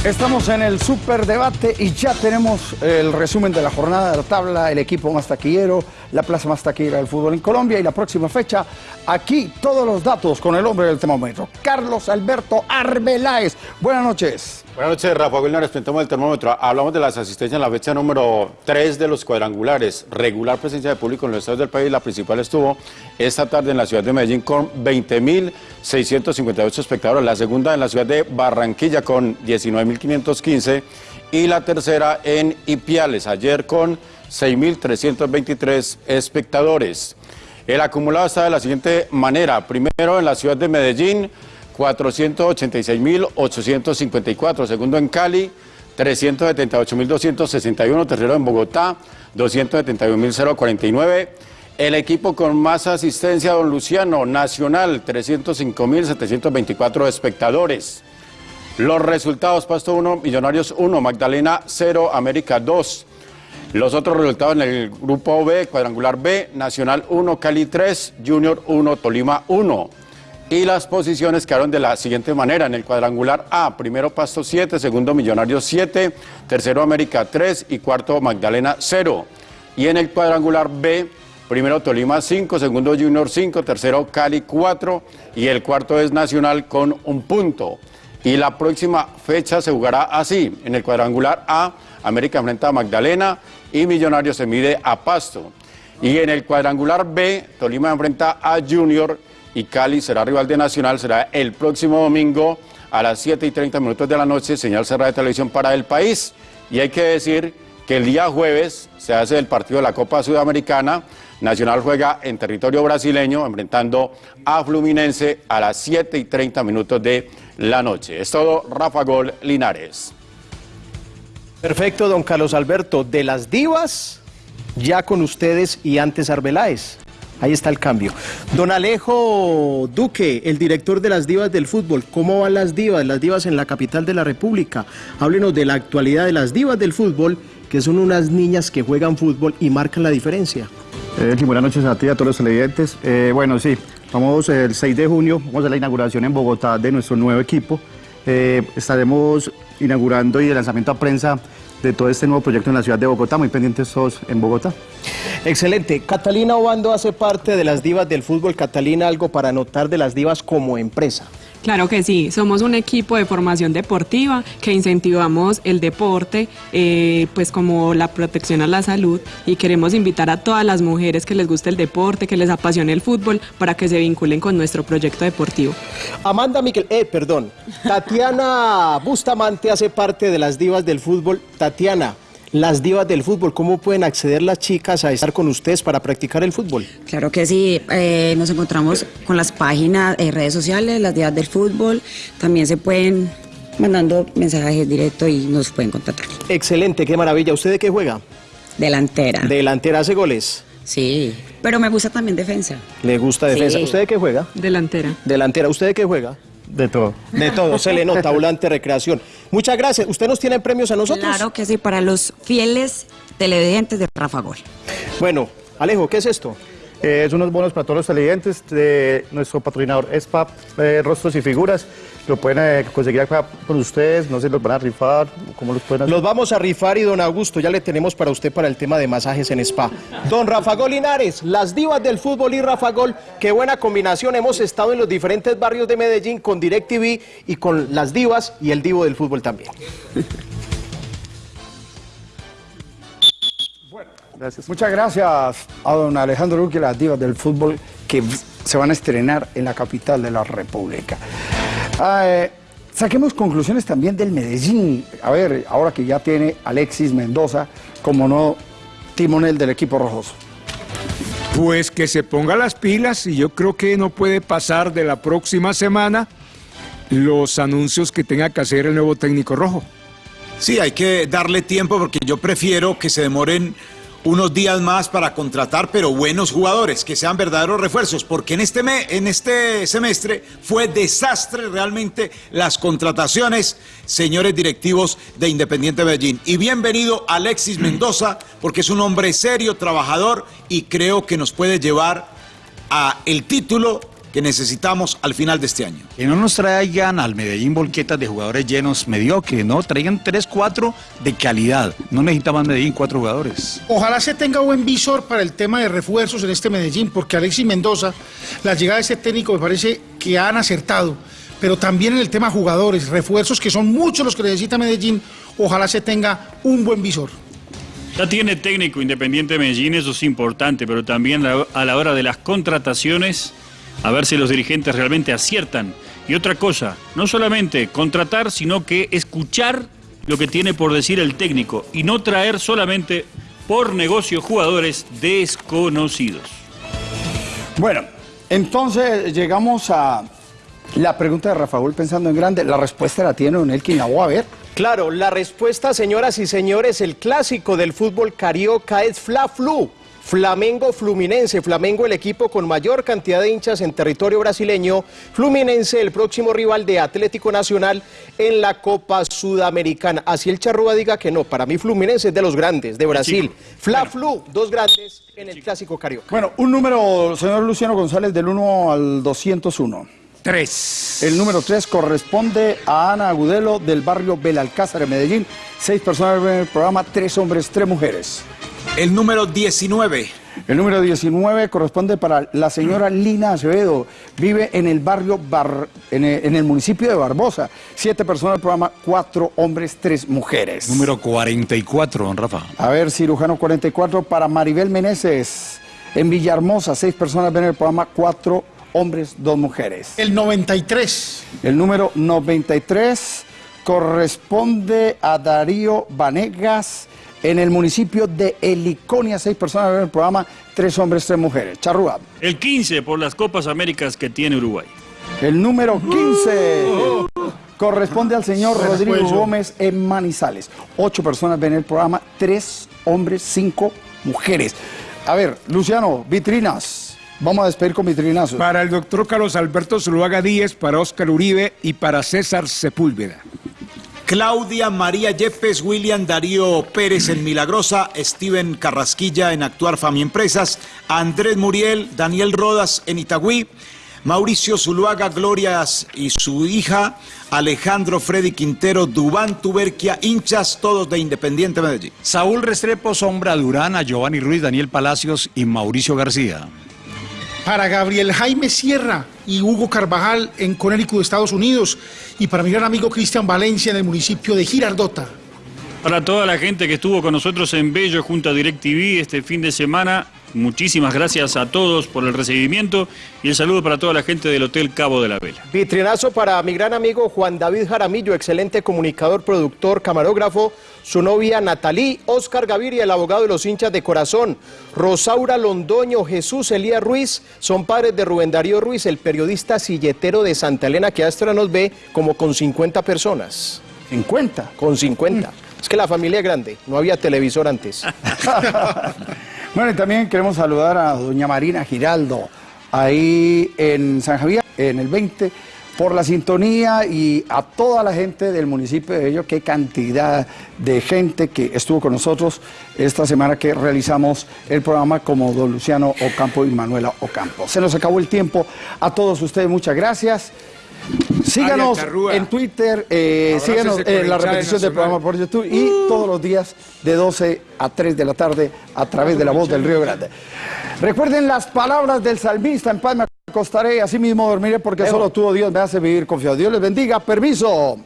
S3: Estamos en el superdebate y ya tenemos el resumen de la jornada de la tabla, el equipo más taquillero, la plaza más taquillera del fútbol en Colombia y la próxima fecha. Aquí todos los datos con el hombre del termómetro, Carlos Alberto Arbeláez. Buenas noches.
S34: Buenas noches, Rafa Wilner, presentamos el termómetro. Hablamos de las asistencias en la fecha número 3 de los cuadrangulares. Regular presencia de público en los estados del país. La principal estuvo esta tarde en la ciudad de Medellín con 20.658 espectadores. La segunda en la ciudad de Barranquilla con 19.515. Y la tercera en Ipiales, ayer con 6.323 espectadores. El acumulado está de la siguiente manera. Primero en la ciudad de Medellín, 486.854. Segundo en Cali, 378.261. Tercero en Bogotá, 271.049. El equipo con más asistencia, don Luciano, Nacional, 305.724 espectadores. Los resultados, Pasto 1, Millonarios 1, Magdalena 0, América 2. Los otros resultados en el grupo B, cuadrangular B, Nacional 1, Cali 3, Junior 1, Tolima 1. Y las posiciones quedaron de la siguiente manera. En el cuadrangular A, primero Pasto 7, segundo Millonarios 7, tercero América 3 y cuarto Magdalena 0. Y en el cuadrangular B, primero Tolima 5, segundo Junior 5, tercero Cali 4 y el cuarto es Nacional con un punto. Y la próxima fecha se jugará así. En el cuadrangular A, América enfrenta a Magdalena y Millonarios se mide a Pasto. Y en el cuadrangular B, Tolima enfrenta a Junior y Cali será rival de Nacional, será el próximo domingo a las 7 y 30 minutos de la noche, señal cerrada de televisión para el país. Y hay que decir que el día jueves se hace el partido de la Copa Sudamericana. Nacional juega en territorio brasileño, enfrentando a Fluminense a las 7 y 30 minutos de la noche. Es todo, Rafa Gol Linares.
S4: Perfecto, don Carlos Alberto. De las divas, ya con ustedes y antes Arbeláez. Ahí está el cambio. Don Alejo Duque, el director de las divas del fútbol. ¿Cómo van las divas? Las divas en la capital de la República. Háblenos de la actualidad de las divas del fútbol, que son unas niñas que juegan fútbol y marcan la diferencia.
S35: Eh, buenas noches a ti y a todos los televidentes. Eh, bueno, sí, vamos el 6 de junio, vamos a la inauguración en Bogotá de nuestro nuevo equipo. Eh, estaremos inaugurando y el lanzamiento a prensa de todo este nuevo proyecto en la ciudad de Bogotá, muy pendientes todos en Bogotá.
S4: Excelente. Catalina Obando hace parte de las divas del fútbol. Catalina, algo para anotar de las divas como empresa.
S36: Claro que sí, somos un equipo de formación deportiva que incentivamos el deporte, eh, pues como la protección a la salud y queremos invitar a todas las mujeres que les guste el deporte, que les apasione el fútbol, para que se vinculen con nuestro proyecto deportivo.
S4: Amanda Miquel, eh, perdón, Tatiana Bustamante hace parte de las divas del fútbol. Tatiana, las divas del fútbol, ¿cómo pueden acceder las chicas a estar con ustedes para practicar el fútbol?
S37: Claro que sí, eh, nos encontramos con las páginas, eh, redes sociales, las días del fútbol, también se pueden mandando mensajes directos y nos pueden contactar.
S4: Excelente, qué maravilla. ¿Usted de qué juega?
S37: Delantera.
S4: Delantera hace goles.
S37: Sí, pero me gusta también defensa.
S4: Le gusta defensa.
S37: Sí.
S4: ¿Usted de qué juega?
S36: Delantera.
S4: Delantera. ¿Usted de qué juega?
S35: De todo.
S4: De todo, se le nota, volante recreación. Muchas gracias. ¿Usted nos tiene premios a nosotros?
S37: Claro que sí, para los fieles televidentes de Rafa Gol.
S4: Bueno, Alejo, ¿qué es esto?
S35: Eh, es unos bonos para todos los televidentes de nuestro patrocinador ESPA, eh, Rostros y Figuras. Lo pueden eh, conseguir acá con ustedes, no sé, los van a rifar, ¿cómo los pueden?
S4: Los vamos a rifar y don Augusto, ya le tenemos para usted para el tema de masajes en spa. Don Rafa Gol Linares, las divas del fútbol y Rafa Gol, qué buena combinación. Hemos estado en los diferentes barrios de Medellín con DirecTV y con las divas y el divo del fútbol también.
S3: Gracias. Muchas gracias a don Alejandro Luque las divas del fútbol que se van a estrenar en la capital de la República. Ah, eh, saquemos conclusiones también del Medellín. A ver, ahora que ya tiene Alexis Mendoza como no timonel del equipo rojoso.
S7: Pues que se ponga las pilas y yo creo que no puede pasar de la próxima semana los anuncios que tenga que hacer el nuevo técnico rojo.
S5: Sí, hay que darle tiempo porque yo prefiero que se demoren unos días más para contratar, pero buenos jugadores, que sean verdaderos refuerzos, porque en este, me- en este semestre fue desastre realmente las contrataciones, señores directivos de Independiente Medellín. Y bienvenido Alexis Mendoza, porque es un hombre serio, trabajador, y creo que nos puede llevar a el título que necesitamos al final de este año.
S10: Que no nos traigan al Medellín volquetas de jugadores llenos mediocres, no, traigan 3, 4 de calidad. No necesita más Medellín cuatro jugadores.
S11: Ojalá se tenga buen visor para el tema de refuerzos en este Medellín, porque Alexis Mendoza, la llegada de ese técnico me parece que han acertado, pero también en el tema jugadores, refuerzos que son muchos los que necesita Medellín, ojalá se tenga un buen visor.
S38: Ya tiene técnico Independiente de Medellín, eso es importante, pero también a la hora de las contrataciones, a ver si los dirigentes realmente aciertan. Y otra cosa, no solamente contratar, sino que escuchar lo que tiene por decir el técnico y no traer solamente por negocio jugadores desconocidos.
S3: Bueno, entonces llegamos a la pregunta de Rafael pensando en grande. La respuesta la tiene Don Elkin, la voy a ver.
S4: Claro, la respuesta, señoras y señores, el clásico del fútbol carioca es Fla-Flu. Flamengo Fluminense, Flamengo el equipo con mayor cantidad de hinchas en territorio brasileño, Fluminense el próximo rival de Atlético Nacional en la Copa Sudamericana. Así el Charrúa diga que no, para mí Fluminense es de los grandes, de Brasil. Fla-Flu, dos grandes en el clásico carioca.
S3: Bueno, un número, señor Luciano González, del 1 al 201.
S7: 3.
S3: El número 3 corresponde a Ana Agudelo del barrio Belalcázar de Medellín. Seis personas en el programa, tres hombres, tres mujeres.
S5: El número 19.
S3: El número 19 corresponde para la señora Lina Acevedo. Vive en el barrio, Bar- en, el, en el municipio de Barbosa. Siete personas del programa, cuatro hombres, tres mujeres.
S10: Número 44, don Rafa.
S3: A ver, cirujano 44 para Maribel Meneses. En Villahermosa, seis personas ven el programa, cuatro hombres, dos mujeres.
S11: El 93.
S3: El número 93 corresponde a Darío Vanegas en el municipio de Heliconia. Seis personas ven el programa, tres hombres, tres mujeres. Charrúa.
S38: El 15 por las Copas Américas que tiene Uruguay.
S3: El número 15 corresponde al señor Rodrigo
S38: juego.
S3: Gómez en Manizales. Ocho personas ven el programa, tres hombres, cinco mujeres. A ver, Luciano, vitrinas. Vamos a despedir con vitrinazos.
S7: Para el doctor Carlos Alberto Zuluaga Díez, para Óscar Uribe y para César Sepúlveda.
S5: Claudia María Yepes, William Darío Pérez en Milagrosa, Steven Carrasquilla en Actuar Fami Empresas, Andrés Muriel, Daniel Rodas en Itagüí, Mauricio Zuluaga Glorias y su hija, Alejandro Freddy Quintero, Dubán Tuberquia, hinchas todos de Independiente Medellín.
S10: Saúl Restrepo, Sombra Durán, a Giovanni Ruiz, Daniel Palacios y Mauricio García.
S11: Para Gabriel Jaime Sierra y Hugo Carvajal en Connecticut, Estados Unidos. Y para mi gran amigo Cristian Valencia en el municipio de Girardota.
S38: Para toda la gente que estuvo con nosotros en Bello junto a DirecTV este fin de semana, Muchísimas gracias a todos por el recibimiento y el saludo para toda la gente del Hotel Cabo de la Vela.
S4: Vitrinazo para mi gran amigo Juan David Jaramillo, excelente comunicador, productor, camarógrafo, su novia Natalí, Oscar Gaviria, el abogado de los hinchas de corazón, Rosaura Londoño, Jesús Elías Ruiz, son padres de Rubén Darío Ruiz, el periodista silletero de Santa Elena que hasta nos ve como con 50 personas.
S3: ¿50?
S4: Con 50. Es que la familia es grande, no había televisor antes.
S3: Bueno, y también queremos saludar a doña Marina Giraldo, ahí en San Javier, en el 20, por la sintonía y a toda la gente del municipio de Bello, qué cantidad de gente que estuvo con nosotros esta semana que realizamos el programa como don Luciano Ocampo y Manuela Ocampo. Se nos acabó el tiempo. A todos ustedes, muchas gracias. Síganos en Twitter, eh, síganos en la repetición del programa por YouTube y todos los días de 12 a 3 de la tarde a través de la voz del Río Grande. Recuerden las palabras del salmista, en paz me acostaré, así mismo dormiré porque solo tú, oh Dios, me hace vivir confiado. Dios les bendiga, permiso.